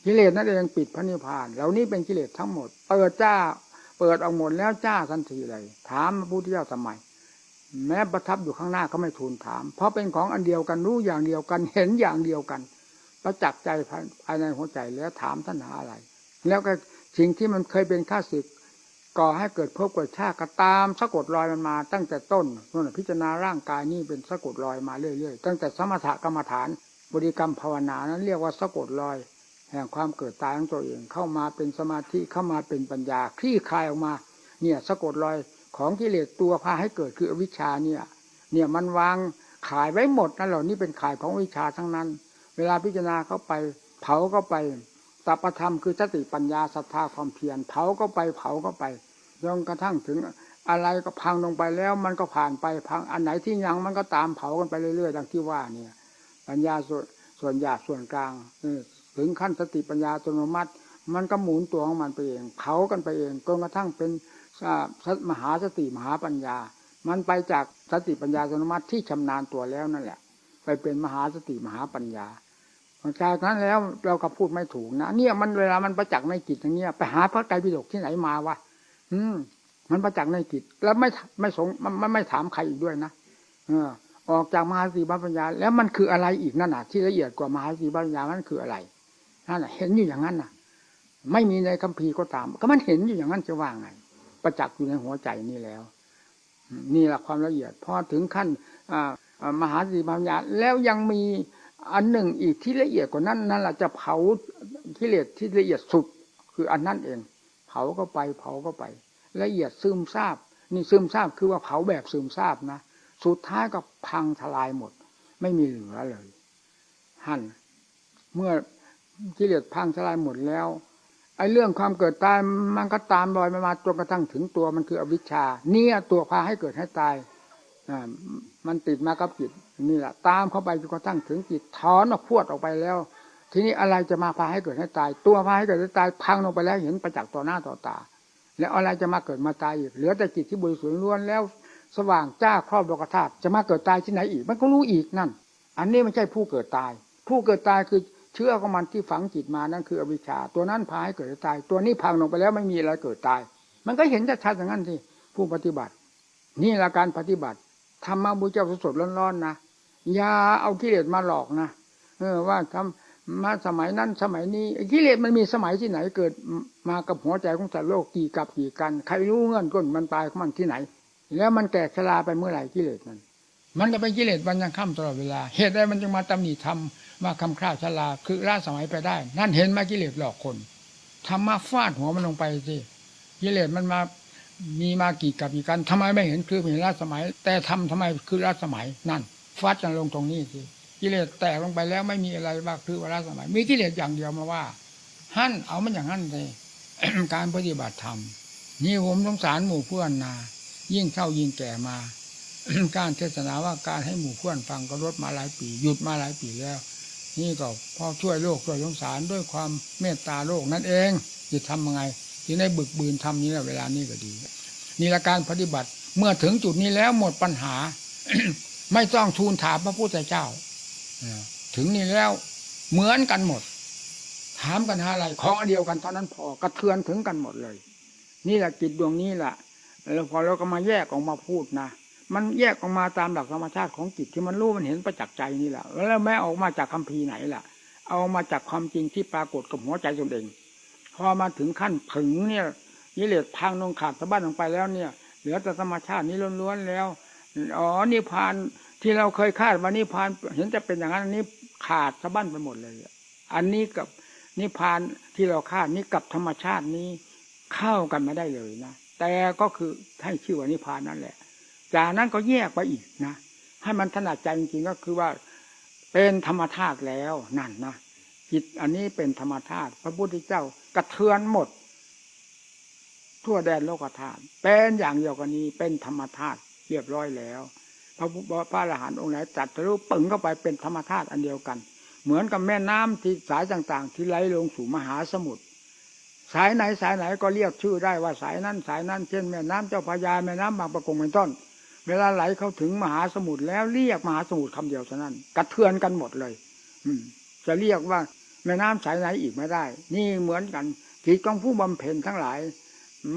กิเลสนั่นเองปิดพระนิพพาน เหล่านี้เป็นกิเลสทั้งหมด เปิดจ้า เปิดออกหมดแล้วจ้าทันทีเลย ถามพระพุทธเจ้าทำไม แม้ประทับอยู่ข้างหน้าก็ไม่ทูลถาม เพราะเป็นของอันเดียวกันรู้อย่างเดียวกันเห็นอย่างเดียวกัน ประจักษ์ใจภายในหัวใจแล้วถามท่านหาอะไร แล้วก็สิ่งที่มันเคยเป็นข้าศึกก่อให้เกิดพบเกิดชาติก็ตามสะกดรอยมันมา ตั้งแต่ต้นนั่นพิจารณาร่างกายนี่เป็นสะกดรอยมาเรื่อยๆตั้งแต่สมถกรรมฐาน บริกรรมภาวนานั้นเรียกว่าสะกดรอย แห่งความเกิดตายของตัวเอง เข้ามาเป็นสมาธิเข้ามาเป็นปัญญาคลี่คลายออกมา เนี่ยสะกดรอยของกิเลสตัวพาให้เกิดคืออวิชชาเนี่ย เนี่ยมันวางขายไว้หมดนั่นเหล่านี้เป็นขายของวิชาทั้งนั้น เวลาพิจารณาเข้าไป เผาก็ไปตัปธรรมคือสติปัญญาศรัทธาความเพียรเผาก็ไปเผาก็ไปจนกระทั่งถึงอะไรก็พังลงไปแล้วมันก็ผ่านไปพังอันไหนที่ยังมันก็ตามเผากันไปเรื่อยๆดังที่ว่าเนี่ย ปัญญาส่วนส่วนหยาบส่วนกลางถึงขั้นสติปัญญาอัตโนมัติ มันก็หมุนตัวของมันไปเองเผากันไปเองจนกระทั่งเป็นมหาสติมหาปัญญา มันไปจากสติปัญญาอัตโนมัติที่ชำนาญตัวแล้วนั่นแหละ ไปเป็นมหาสติมหาปัญญาจากนั้นแล้วเราก็พูดไม่ถูกนะเนี่ยมันเวลามันประจักษ์ในจิตอย่างเงี้ยไปหาพระไตรปิฎกที่ไหนมาวะอืม มันประจักษ์ในจิตแล้วไม่ไม่สงมันไม่ถามใครอีกด้วยนะเออ ออกจากมหาสติปัญญาแล้วมันคืออะไรอีกนั่นน่ะ ที่ละเอียดกว่ามหาสติปัญญามันคืออะไรนั่นน่ะเห็นอยู่อย่างนั้นน่ะ ไม่มีในคัมภีร์ก็ตาม ก็มันเห็นอยู่อย่างนั้นจะว่าไง ประจักษ์อยู่ในหัวใจนี่แล้ว นี่แหละความละเอียดพอถึงขั้นมหาสติปัญญาแล้วยังมีอันหนึ่งอีกที่ละเอียดกว่านั้นนั่นแหละจะเผากิเลสที่ละเอียดสุดคืออันนั้นเอง เผาก็ไปเผาก็ไป ละเอียดซึมซาบนี่ซึมซาบคือว่าเผาแบบซึมซาบนะ สุดท้ายก็พังทลายหมด ไม่มีเหลือเลยหั่นเมื่อกิเลสพังทลายหมดแล้วไอ้เรื่องความเกิดตายมันก็ตามรอยมามาจนกระทั่งถึงตัวมันคืออวิชชา เนี่ยตัวพาให้เกิดให้ตายอ่ามันติดมากับจิตนี่แหละตามเข้าไปจนกระทั่งถึงจิตถอนออกพวดออกไปแล้ว ทีนี้อะไรจะมาพาให้เกิดให้ตาย ตัวพาให้เกิดให้ตายพังลงไปแล้วเห็นประจักษ์ต่อหน้าต่อตา แล้วอะไรจะมาเกิดมาตายอีกเหลือแต่จิตที่บริสุทธิ์ล้วนแล้ว สว่างจ้าครอบโลกธาตุจะมาเกิดตายที่ไหนอีก มันก็รู้อีกนั่น อันนี้ไม่ใช่ผู้เกิดตาย ผู้เกิดตายคือเชื่อของมันที่ฝังจิตมานั่นคืออวิชชา ตัวนั้นพาให้เกิดตาย ตัวนี้พังลงไปแล้วไม่มีอะไรเกิดตาย มันก็เห็นชัดๆอย่างนั้นที่ผู้ปฏิบัติ นี่ละการปฏิบัติธรรมะบุญเจ้าสดๆร้อนๆนะอย่าเอากิเลสมาหลอกนะเออว่าทำมาสมัยนั้นสมัยนี้กิเลสมันมีสมัยที่ไหนเกิดมากับหัวใจของสัตว์โลกกี่กับกี่กัน ใครรู้เงื่อนก้นมันตายของมันที่ไหน แล้วมันแตกชราไปเมื่อไหร่กิเลสมัน มันก็เป็นกิเลสวันยังค่ำตลอดเวลา เหตุใดมันจึงมาตำหนิทำมาคำคร่าชราคือล่าสมัยไปได้ นั่นเห็นมากิเลสหลอกคนทำมาฟาดหัวมันลงไปสิกิเลสมันมามีมากี่กับกี่กันทำไมไม่เห็นคือเห็นล่าสมัย แต่ทำทำไมคือล่าสมัยนั่นฟาดกันลงตรงนี้สิกิเลสแตกลงไปแล้วไม่มีอะไรบ้าคือว่าล่าสมัย มีกิเลสอย่างเดียวมาว่าหั่นเอามันอย่างนั้นเลยการปฏิบัติธรรมนี่ผมสงสารหมู่เพื่อนนา ยิ่งเท่ายิ่งแก่มา การเทศนาว่าการให้หมู่เพื่อนฟังก็ลดมาหลายปีหยุดมาหลายปีแล้ว นี่ก็พอช่วยโลกช่วยสงสารด้วยความเมตตาโลกนั่นเองจะทำยังไงที่ได้บึกบืนทำนี้แหละเวลานี้ก็ดีนี่ละการปฏิบัติเมื่อถึงจุดนี้แล้วหมดปัญหา ไม่ต้องทูลถามพระพุทธเจ้าถึงนี่แล้วเหมือนกันหมด ถามกันหาอะไรของอันเดียวกันเท่านั้นพอกระเทือนถึงกันหมดเลย นี่แหละจิตดวงนี้แหละ แล้วพอเราก็มาแยกออกมาพูดนะมันแยกออกมาตามหลักธรรมชาติของจิตที่มันรู้มันเห็นประจักษ์ใจนี่แหละแล้วแม้ออกมาจากคัมภีร์ไหนล่ะ เอามาจากความจริงที่ปรากฏกับหัวใจตนเอง พอมาถึงขั้นผึงเนี่ยยิเลสพังลงขาดสะบั้นลงไปแล้วเนี่ย เหลือแต่ธรรมชาตินี้ล้วนๆแล้วอ๋อนิพานที่เราเคยคาดว่านิพานเห็นจะเป็นอย่างนั้นอันนี้ขาดสะบั้นไปหมดเลย อันนี้กับนิพานที่เราคาดนี้กับธรรมชาตินี้เข้ากันไม่ได้เลยนะ แต่ก็คือให้ชื่อว่านิพานนั่นแหละ จากนั้นก็แยกไปอีกนะ ให้มันถนัดใจจริงๆก็คือว่าเป็นธรรมธาตุแล้วนั่นนะจิตอันนี้เป็นธรรมธาตุพระพุทธเจ้ากระเทือนหมด ทั่วแดนโลกธาตุเป็นอย่างเดียวกันนี้เป็นธรรมธาตุเรียบร้อยแล้ว พระพุทธพระอรหันต์องค์ไหนจัดรู้ปึงเข้าไปเป็นธรรมธาตุอันเดียวกัน เหมือนกับแม่น้ำที่สายต่างๆ ที่ไหลลงสู่มหาสมุทร สายไหนสายไหนก็เรียกชื่อได้ว่าสายนั้นสายนั้นเช่นแม่น้ำเจ้าพระยาแม่น้ำบางประกงเป็นต้น เวลาไหลเข้าถึงมหาสมุทรแล้วเรียกมหาสมุทรคำเดียวเท่านั้น กระเทือนกันหมดเลย อืม จะเรียกว่าแม่น้ำสายไหนอีกไม่ได้ นี่เหมือนกันจิตของผู้บำเพ็ญทั้งหลาย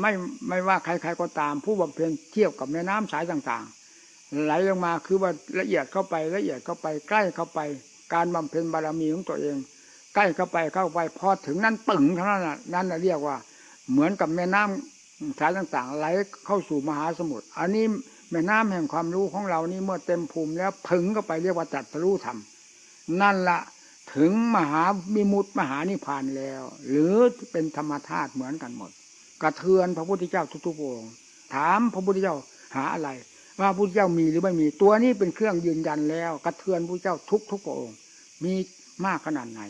ไม่ไม่ว่าใครๆก็ตามผู้บำเพ็ญเทียบกับแม่น้ำสายต่างๆ ไหลลงมาคือว่าละเอียดเข้าไปละเอียดเข้าไปใกล้เข้าไป การบำเพ็ญบารมีของตัวเอง ใกล้เข้าไปเข้าไปพอถึงนั้นปึ่งเท่านั้นนั่นเรียกว่า เหมือนกับแม่น้ำสายต่างๆไหลเข้าสู่มหาสมุทรอันนี้แม่น้ำแห่งความรู้ของเรานี่เมื่อเต็มภูมิแล้วผึ่งเข้าไปเรียกว่าจัดรู้ธรรมนั่นละถึงมหามิมุตมหานิพานแล้ว หรือเป็นธรรมธาตุเหมือนกันหมด กระเทือนพระพุทธเจ้าทุกๆองค์ถามพระพุทธเจ้าหาอะไร ว่าพระพุทธเจ้ามีหรือไม่มีตัวนี้เป็นเครื่องยืนยันแล้ว กระเทือนพระเจ้าทุกทุกองค์มีมากขนาดไหน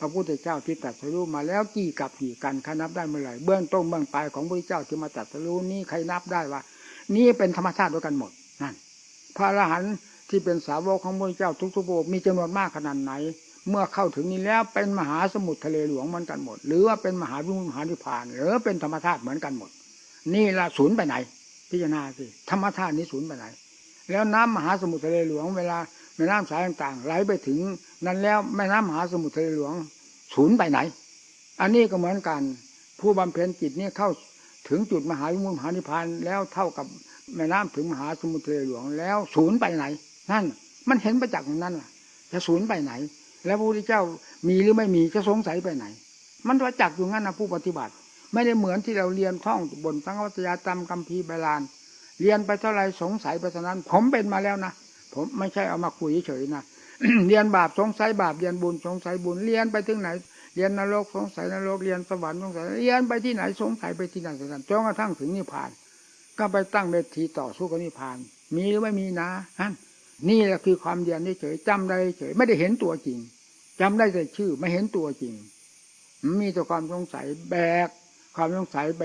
พระพุทธเจ้าที่ตรัสรู้มาแล้วกี่กับกี่กันใครนับได้เมื่อไหร่เบื้องต้นเบื้องปลายของพระพุทธเจ้าที่มาตรัสรู้นี่ใครนับได้ว่า นี่เป็นธรรมชาติด้วยกันหมดนั่นพระอรหันต์ที่เป็นสาวกของพระพุทธเจ้าทุกๆพระองค์มีจำนวนมากขนาดไหน เมื่อเข้าถึงนี้แล้วเป็นมหาสมุทรทะเลหลวงเหมือนกันหมด หรือว่าเป็นมหาวิมุตติมหานิพาน หรือเป็นธรรมชาติเหมือนกันหมด นี่ละศูนย์ไปไหน พิจารณาสิธรรมชาตินี้ศูนย์ไปไหน แล้วน้ำมหาสมุทรทะเลหลวงเวลา แม่น้ำสายต่างๆ ไหลไปถึงนั้นแล้วแม่น้ำมหาสมุทรทะเลหลวงศูนย์ไปไหน อันนี้ก็เหมือนกัน ผู้บำเพ็ญจิตนี่เข้าถึงจุดมหาวิมุติมหานิพพานแล้วเท่ากับแม่น้ำถึงมหาสมุทรทะเลหลวงแล้วศูนย์ไปไหน นั่น มันเห็นประจักษ์อย่างนั้นล่ะ จะศูนย์ไปไหน แล้วพระพุทธเจ้ามีหรือไม่มีจะสงสัยไปไหน มันประจักษ์อยู่งั้นนะผู้ปฏิบัติ ไม่ได้เหมือนที่เราเรียนท่องบนสังวัตยาตามกัมพีร์ใบลาน เรียนไปเท่าไรสงสัยไปเท่านั้น ผมเป็นมาแล้วนะ ผมไม่ใช่เอามาคุยเฉยๆนะเรียนบาปสงสัยบาปเรียนบุญสงสัยบุญเรียนไปถึงไหน เรียนนรกสงสัยนรกเรียนสวรรค์สงสัยเรียนไปที่ไหนสงสัยไปที่นั่นที่นั่นจนกระทั่งถึงนิพพาน ก็ไปตั้งเวทีต่อสู้กับนิพพาน มีหรือไม่มีนะนั่นนี่แหละคือความเรียนเฉยๆจำได้เฉยไม่ได้เห็นตัวจริงจำได้แต่ชื่อไม่เห็นตัวจริง มีแต่ความสงสัยแบก ความสงสัยไป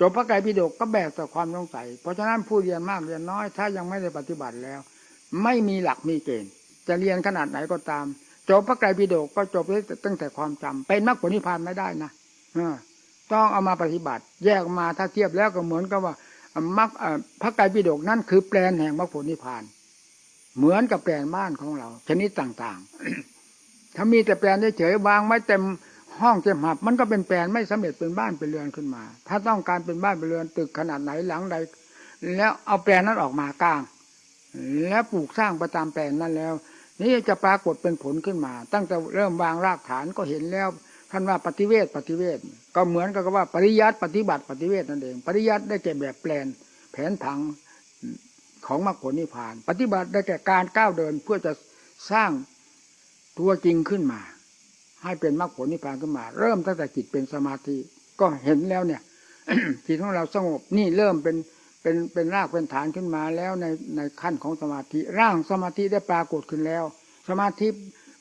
จบพระไตรปิฎกก็แบกแต่ความสงสัย เพราะฉะนั้นผู้เรียนมากเรียนน้อย ถ้ายังไม่ได้ปฏิบัติแล้ว ไม่มีหลักมีเกณฑ์ จะเรียนขนาดไหนก็ตาม จบพระไตรปิฎกก็จบตั้งแต่ความจำเป็นมรรคผลนิพพานไม่ได้นะต้องเอามาปฏิบัติ แยกมาถ้าเทียบแล้วก็เหมือนกับว่ามรรคพระไตรปิฎกนั่นคือแปลนแห่งมรรคผลนิพพาน เหมือนกับแปลนบ้านของเรา ชนิดต่างๆ ถ้ามีแต่แปลนเฉยๆวางไว้เต็ม ห้องเต็มหับมันก็เป็นแปลนไม่สำเร็จเป็นบ้านเป็นเรือนขึ้นมา ถ้าต้องการเป็นบ้านเป็นเรือนตึกขนาดไหนหลังใด แล้วเอาแปลนนั้นออกมากลาง แล้วปลูกสร้างประตามแปลนนั้นแล้ว นี่จะปรากฏเป็นผลขึ้นมา ตั้งแต่เริ่มวางรากฐานก็เห็นแล้วท่านว่าปฏิเวทปฏิเวทก็เหมือนกับว่าปริยัติปฏิบัติปฏิเวทนั่นเอง ปริยัติได้แก่แบบแปลนแผนผังของมรรคผลนิพพาน ปฏิบัติได้แก่การก้าวเดินเพื่อจะสร้างตัวจริงขึ้นมา ให้เป็นมรรคผลนิพพานขึ้นมา เริ่มตั้งแต่จิตเป็นสมาธิก็เห็นแล้วเนี่ยจิตของเราสงบนี่เริ่มเป็นเป็นเป็นรากเป็นฐานขึ้นมาแล้วในในขั้นของสมาธิร่างสมาธิได้ปรากฏขึ้นแล้ว สมาธิ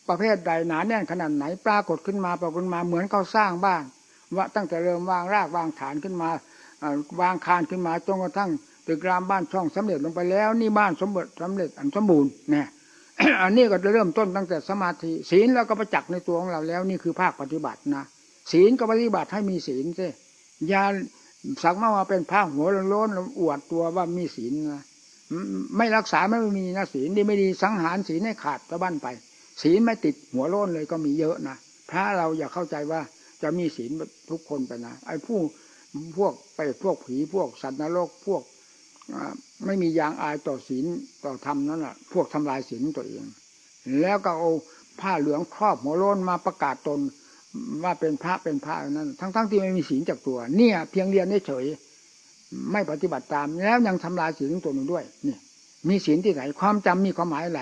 ประเภทใดหนาแน่นขนาดไหนปรากฏขึ้นมาปรากฏมาเหมือนเขาสร้างบ้านว่าตั้งแต่เริ่มวางรากวางฐานขึ้นมาวางคานขึ้นมาจนกระทั่งตึกรามบ้านช่องสำเร็จลงไปแล้ว นี่บ้านสมบูรณ์สำเร็จอันสมบูรณ์เนี่ย อันนี้ก็จะเริ่มต้นตั้งแต่สมาธิศีลเราก็ประจักษ์ในตัวของเราแล้ว นี่คือภาคปฏิบัตินะศีลก็ปฏิบัติให้มีศีลสิยาสักมาว่าเป็นผ้าหัวโล้นอวดตัวว่ามีศีลนะไม่รักษาไม่มีนะศีลดีไม่ดีสังหารศีลให้ขาดตะบั้นไป ศีลไม่ติดหัวโล้นเลยก็มีเยอะนะพระเราอย่าเข้าใจว่าจะมีศีลทุกคนไปนะไอ้ผู้พวกไปพวกผีพวกสัตว์นรกพวก ไม่มียางอายต่อศีลต่อธรรมนั่นแหละพวกทำลายศีลตัวเอง แล้วก็เอาผ้าเหลืองครอบหัวโล้นมาประกาศตนว่าเป็นพระเป็นพระนั้น ทั้งๆทที่ไม่มีศีลจากตัว เนี่ย เพียงเรียนเฉยไม่ปฏิบัติตาม แล้วยังทำลายศีลตัวหนึ่งด้วยนี่มีศีลที่ไหนความจำมีความหมายอะไร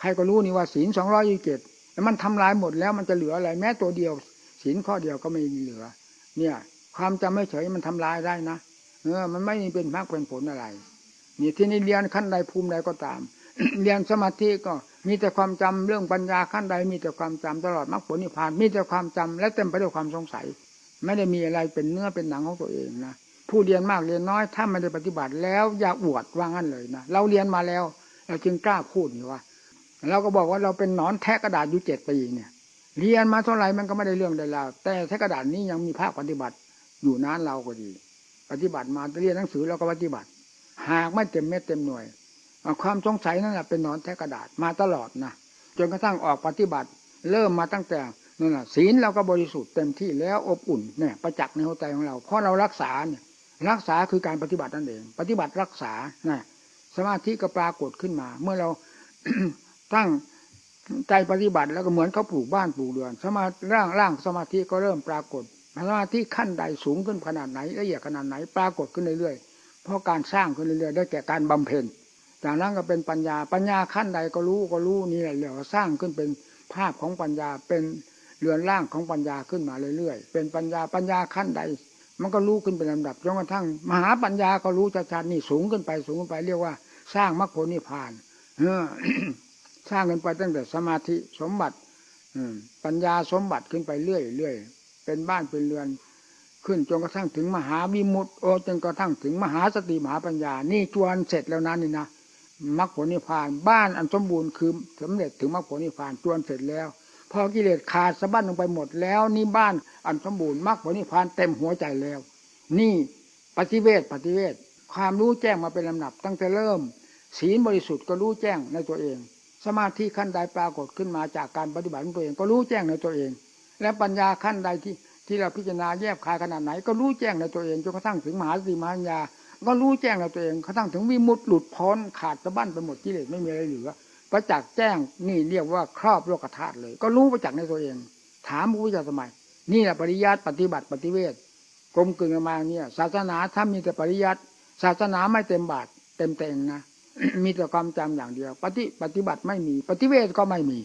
ใครก็รู้นี่ว่าศีลสองร้อยยี่สิบเจ็ดแล้วมันทำลายหมดแล้วมันจะเหลืออะไร แม้ตัวเดียวศีลข้อเดียวก็ไม่มีเหลือ เนี่ย ความจำไม่เฉยมันทำลายได้นะเออ มันไม่เป็นมากเป็นผลอะไร นี่ที่นี่เรียนขั้นใดภูมิใดก็ตาม เรียนสมาธิก็มีแต่ความจำเรื่องปัญญาขั้นใดมีแต่ความจำตลอดมรรคผลนิพพานมีแต่ความจำและเต็มไปด้วยความสงสัย ไม่ได้มีอะไรเป็นเนื้อเป็นหนังของตัวเองนะผู้เรียนมากเรียนน้อยถ้าไม่ได้ปฏิบัติแล้วอย่าอวดว่างั้นเลยนะเราเรียนมาแล้วเราจึงกล้าพูดนี่ว่าเราก็บอกว่าเราเป็นนอนแทะกระดาษอยู่เจ็ดปีเนี่ยเรียนมาเท่าไหร่มันก็ไม่ได้เรื่องใดแล้วแต่แทะกระดาษนี้ยังมีภาคปฏิบัติอยู่นานเราก็ดี ปฏิบัติมาเรียนหนังสือเราก็ปฏิบัติ หากไม่เต็มเม็ดเต็มหน่วยความสงสัยนั่นแหละเป็นนอนแทะกระดาษมาตลอดนะจนกระทั่งออกปฏิบัติ เริ่มมาตั้งแต่นั่นแหละศีลเราก็บริสุทธิ์เต็มที่แล้วอบอุ่นเนี่ยประจักษ์ในหัวใจของเราเพราะเรารักษาเนี่ยรักษาคือการปฏิบัตินั่นเอง ปฏิบัติรักษานะสมาธิก็ปรากฏขึ้นมา เมื่อเราตั้งใจปฏิบัติแล้วก็เหมือนเขาปลูกบ้านปลูกเรือน สมาร่างร่างสมาธิก็เริ่มปรากฏสมาธิขั้นใดสูงขึ้นขนาดไหนละเอียดขนาดไหนปรากฏขึ้นเรื่อย เพราะการสร้างขึ้นเรื่อยๆได้แก่การบำเพ็ญจากนั้นก็เป็นปัญญาปัญญาขั้นใดก็รู้ก็รู้นี่แหละเรียกว่าสร้างขึ้นเป็นภาพของปัญญาเป็นเรือนร่างของปัญญาขึ้นมาเรื่อยๆ เป็นปัญญาปัญญาขั้นใด มันก็รู้ขึ้นเป็นลำดับจนกระทั่ง มหาปัญญาก็รู้ชัดๆนี่สูงขึ้นไปสูงขึ้นไปเรียกว่า สร้างมรรคผลนิพพานเออสร้างกันไปตั้งแต่สมาธิสมบัติ อืปัญญาสมบัติขึ้นไปเรื่อยเรื่อยเป็นบ้านเป็นเรือน ขึ้นจนกระทั่งถึงมหาวิมุตโอจนกระทั่งถึงมหาสติมหาปัญญา นี่จวนเสร็จแล้วนะนี่นะมรรคผลนิพพานบ้านอันสมบูรณ์คือสำเร็จถึงมรรคผลนิพพานจวนเสร็จแล้ว พอกิเลสขาดสะบั้นลงไปหมดแล้วนี่บ้านอันสมบูรณ์มรรคผลนิพพานเต็มหัวใจแล้ว นี่ปฏิเวทปฏิเวทความรู้แจ้งมาเป็นลำดับ ตั้งแต่เริ่ม ศีลบริสุทธิ์ก็รู้แจ้งในตัวเอง สมาธิขั้นใดปรากฏขึ้นมาจากการปฏิบัติของตัวเองก็รู้แจ้งในตัวเอง และปัญญาขั้นใดที่ ที่เราพิจารณาแยบคายขนาดไหน ก็รู้แจ้งในตัวเองจนกระทั่งถึงมหาสติมหาปัญญาก็รู้แจ้งในตัวเองกระทั่งถึงวิมุตติหลุดพ้นขาดสะบั้นไปหมดกิเลสไม่มีอะไรเหลือประจักษ์แจ้งนี่เรียกว่าครอบโลกธาตุเลย ก็รู้ประจักษ์ในตัวเอง ถามพระพุทธเจ้าสมัย นี่แหละปริยัติปฏิบัติปฏิเวทกลมกลืนกันมาเนี่ยศาสนาถ้ามีแต่ปริยัติศาสนาไม่เต็มบาทเต็มเต็งนะมีแต่ความจำอย่างเดียว ปฏิปฏิบัติไม่มี ปฏิเวทก็ไม่มี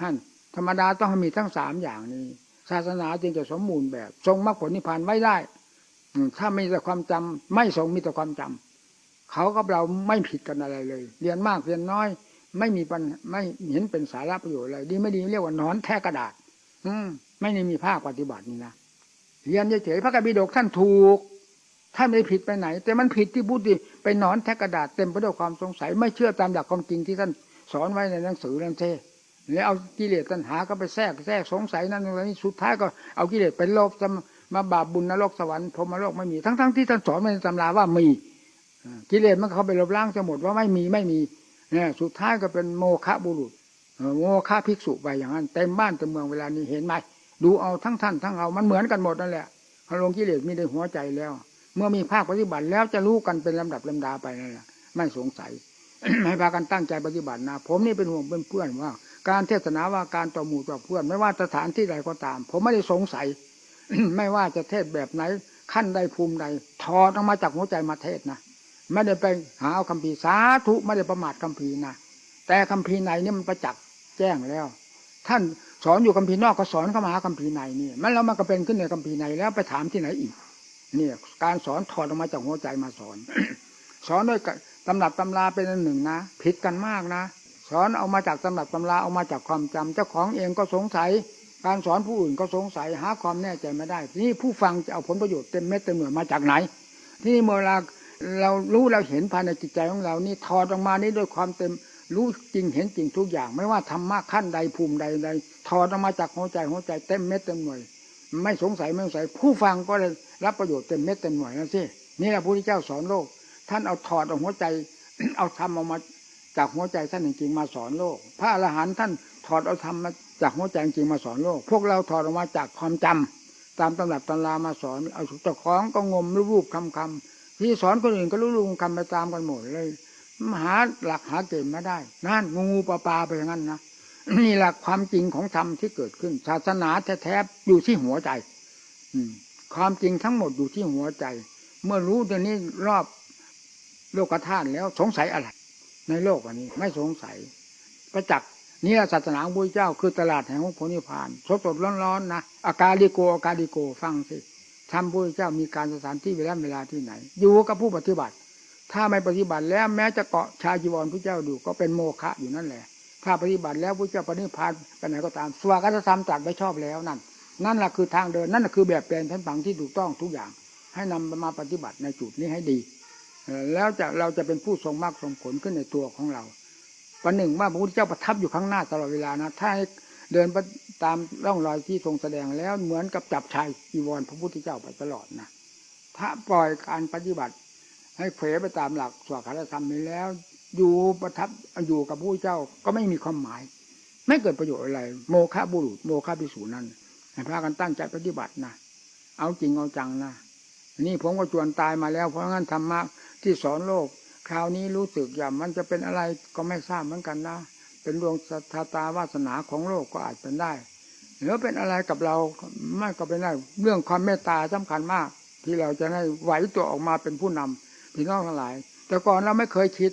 ฮั่นธรรมดาต้องมีทั้งสามอย่างนี้ ศาสนาจึงจะสมบูรณ์แบบ ทรงมรรคผลนิพพานไว้ได้ถ้ามีแต่ความจำไม่ทรงมีแต่ความจำเขากับเราไม่ผิดกันอะไรเลย เรียนมากเรียนน้อย ไม่มีปัญไม่เห็นเป็นสาระประโยชน์อะไรดีไม่ดีเรียกว่านอนแท้กระดาษ อืมไม่ได้มีภาคปฏิบัตินี่นะเรียนเฉยๆพระกบิดกท่านถูกท่านไม่ผิดไปไหน แต่มันผิดที่พุทธิไปนอนแทกกระดาษเต็มไปด้วยความสงสัย ไม่เชื่อตามหลักความจริงที่ท่านสอนไว้ในหนังสือนั่นเท่ แล้วเอากิเลสตัณหาก็ไปแทรกแทรกสงสัยนั่นนี่สุดท้ายก็เอากิเลสไปโลภจะมาบาปบุญนรกสวรรค์พรมโลกไม่มีทั้งๆทที่ท่านสอนในตำราว่ามีกิเลสมันเข้าไปลบล้างจะหมดว่าไม่มีไม่มีเนี่ยสุดท้ายก็เป็นโมฆะบุรุษโมฆะภิกษุไปอย่างนั้นเต็มบ้านเต็มเมืองเวลานี้เห็นไหมดูเอาทั้งท่านทั้งเอามันเหมือนกันหมดนั่นแหละพลงกิเลสมีในหัวใจแล้ว เมื่อมีภาคปฏิบัติแล้วจะรู้กันเป็นลำดับลำดาไปนั่นแหละไม่สงสัยให้พากันตั้งใจปฏิบัตินะ ผมนี่เป็นห่วงเป็นเพื่อนว่า การเทศนาว่าการต่อหมู่ต่อเพื่อน ไม่ว่าสถานที่ใดก็ตาม ผมไม่ได้สงสัย ไม่ว่าจะเทศแบบไหน ขั้นใดภูมิใดถอดออกมาจากหัวใจมาเทศนะไม่ได้ไปหาเอาคำพีสาธุไม่ได้ประมาทคำพีนะแต่คำพีร์ในนี่มันประจักษ์แจ้งแล้ว ท่านสอนอยู่คำพีนอกก็สอนเข้ามาหาคำพีในนี่มันแล้วมันก็เป็นขึ้นในคำพีในแล้วไปถามที่ไหนอีกเนี่ยการสอนถอดออกมาจากหัวใจมาสอน สอนด้วยตำรับตำราเป็นอันหนึ่งนะผิดกันมากนะ สอนเอามาจากตำรับตำราเอามาจากความจำเจ้าของเองก็สงสัย การสอนผู้อื่นก็สงสัยหาความแน่ใจไม่ได้ทีนี้ผู้ฟังจะเอาผลประโยชน์เต็มเม็ดเต็มหน่วยมาจากไหนที่นี่เมื่อเราเรารู้เราเห็นภายในจิตใจของเรานี่ถอดออกมานี่ด้วยความเต็มรู้จริงเห็นจริงทุกอย่าง ไม่ว่าธรรมะขั้นใดภูมิใดใดถอดออกมาจากหัวใจหัวใจเต็มเม็ดเต็มหน่วย ไม่สงสัยไม่สงสัย ผู้ฟังก็เลยรับประโยชน์เต็มเม็ดเต็มหน่วยนั่นสินี่แหละพระพุทธเจ้าสอนโลก ท่านเอาถอดเอาหัวใจ เอาธรรมออกมา จากหัวใจท่านจริงๆมาสอนโลก พระอรหันต์ท่านถอดเอาธรรมมาจากหัวใจจริงมาสอนโลก พวกเราถอดออกมาจากความจำตามตำรับตำรามาสอนเอาเจ้าของก็งมรูปคำคำที่สอนคนอื่นก็รู้รูปคำไปตามกันหมดเลยหาหลักหาเกณฑ์ไม่ได้นั่นงูงูปลาปลาไปอย่างนั้นนะนี่หลักความจริงของธรรมที่เกิดขึ้น ศาสนาแท้ๆอยู่ที่หัวใจ อืม ความจริงทั้งหมดอยู่ที่หัวใจ เมื่อรู้ตรงนี้รอบโลกธาตุแล้วสงสัยอะไร ในโลกอันนี้ ไม่สงสัยประจักษ์นี่ศาสนาพระเจ้าคือตลาดแห่งของผลนิพพานสดสดร้อนๆนะอากาลิโกอากาลิโกฟังสิทำพระเจ้ามีการสถานที่เวลาเวลาที่ไหน อยู่กับผู้ปฏิบัติ ถ้าไม่ปฏิบัติแล้วแม้จะเกาะชาจีวรพระเจ้าดูก็เป็นโมฆะอยู่นั่นแหละ ถ้าปฏิบัติแล้วพระเจ้าปฏิพานไปไหนก็ตามสวากาธรรมจัดไว้ชอบแล้วนั่น นั่นแหละคือทางเดินนั่นแหละคือแบบแปลนแผนผังที่ถูกต้องทุกอย่าง ให้นำมาปฏิบัติในจุดนี้ให้ดี แล้วจะเราจะเป็นผู้ทรงมากทรงผลขึ้นในตัวของเราวันหนึ่งว่าพระพุทธเจ้าประทับอยู่ข้างหน้าตลอดเวลานะถ้าเดินไปตามร่องรอยที่ทรงแสดงแล้วเหมือนกับจับชายจีวรพระพุทธเจ้าไปตลอดนะถ้าปล่อยการปฏิบัติ ให้เผยไปตามหลักสวดคาธรรมนี้แล้ว อยู่ประทับอยู่กับพระพุทธเจ้าก็ไม่มีความหมาย ไม่เกิดประโยชน์อะไร โมฆะบุรุษ โมฆะพิสูจนั้นให้พากันตั้งใจปฏิบัตินะเอาจริงเอาจังนะนี่ผมก็จวนตายมาแล้วเพราะงั้นธรรมะ ที่สอนโลก คราวนี้รู้สึกอย่างมันจะเป็นอะไรก็ไม่ทราบเหมือนกันนะ เป็นดวงชะตาวาสนาของโลกก็อาจเป็นได้หรือเป็นอะไรกับเราไม่ก็เป็นได้เรื่องความเมตตาสำคัญมาก ที่เราจะให้ไหวตัวออกมาเป็นผู้นำพี่น้องทั้งหลาย แต่ก่อนเราไม่เคยคิด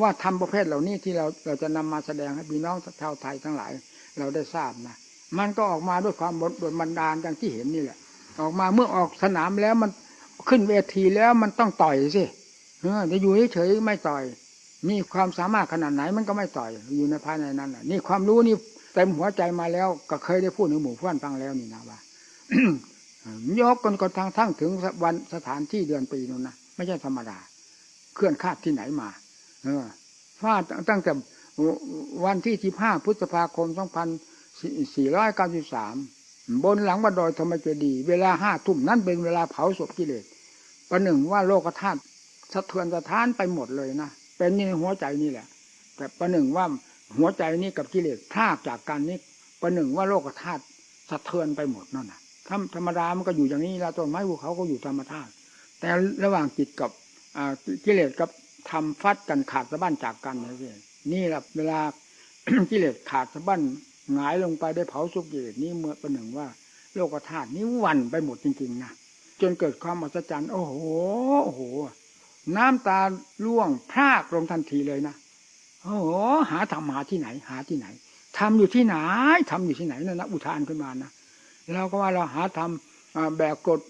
ว่าทำประเภทเหล่านี้ที่เราเราจะนำมาแสดงให้พี่น้องชาวไทยทั้งหลาย เราได้ทราบนะมันก็ออกมาด้วยความบดบันดาลอย่างที่เห็นนี่แหละ ออกมาเมื่อออกสนามแล้วมันขึ้นเวทีแล้วมันต้องต่อยสิ จะอยู่เฉยๆไม่ต่อย มีความสามารถขนาดไหนมันก็ไม่ต่อย อยู่ในภายในนั้นนี่ความรู้นี่เต็มหัวใจมาแล้ว ก็เคยได้พูดในหมู่เพื่อนฟังแล้วนี่นะว่ายกกันกระทั่งทั้งถึงวันสถานที่เดือนปีนู้นนะไม่ใช่ธรรมดา เคลื่อนคาดที่ไหนมา เออฟาดตั้งแต่วันที่ที่ห้าพฤษภาคมสองพันสี่ร้อยเก้าสิบสามบนหลังวัดดอยธรรมเจดีย์เวลาห้าทุ่มนั่นเป็นเวลาเผาศพกิเลสประหนึ่งว่าโลกธาตุ สะเทือนสะท้านไปหมดเลยนะเป็นนี่ในหัวใจนี่แหละ แต่ประหนึ่งว่าหัวใจนี้กับกิเลสพลากจากกันนี้ประหนึ่งว่าโลกธาตุสะเทือนไปหมดนั่นนะธรรมดามันก็อยู่อย่างนี้แล้วต้นไม้ภูเขาก็อยู่ธรรมธาตุแต่ระหว่างจิตกับกิเลสกับทำฟัดกันขาดสะบั้นจากกันนี่นี่แหละเวลากิเลสขาดสะบั้นหงายลงไปได้เผาสุกิเลสนี้เมื่อประหนึ่งว่า โลกธาตุนี้วันไปหมดจริงๆนะจนเกิดความอัศจรรย์โอ้โหโอ้โห น้ำตาล่วงพรากลงทันทีเลยนะโอ้โหหาทำหาที่ไหน หาที่ไหนทำอยู่ที่ไหนทำอยู่ที่ไหนนั่นนะอุทานขึ้นมานะเราก็ว่าเราหาทำแบกกด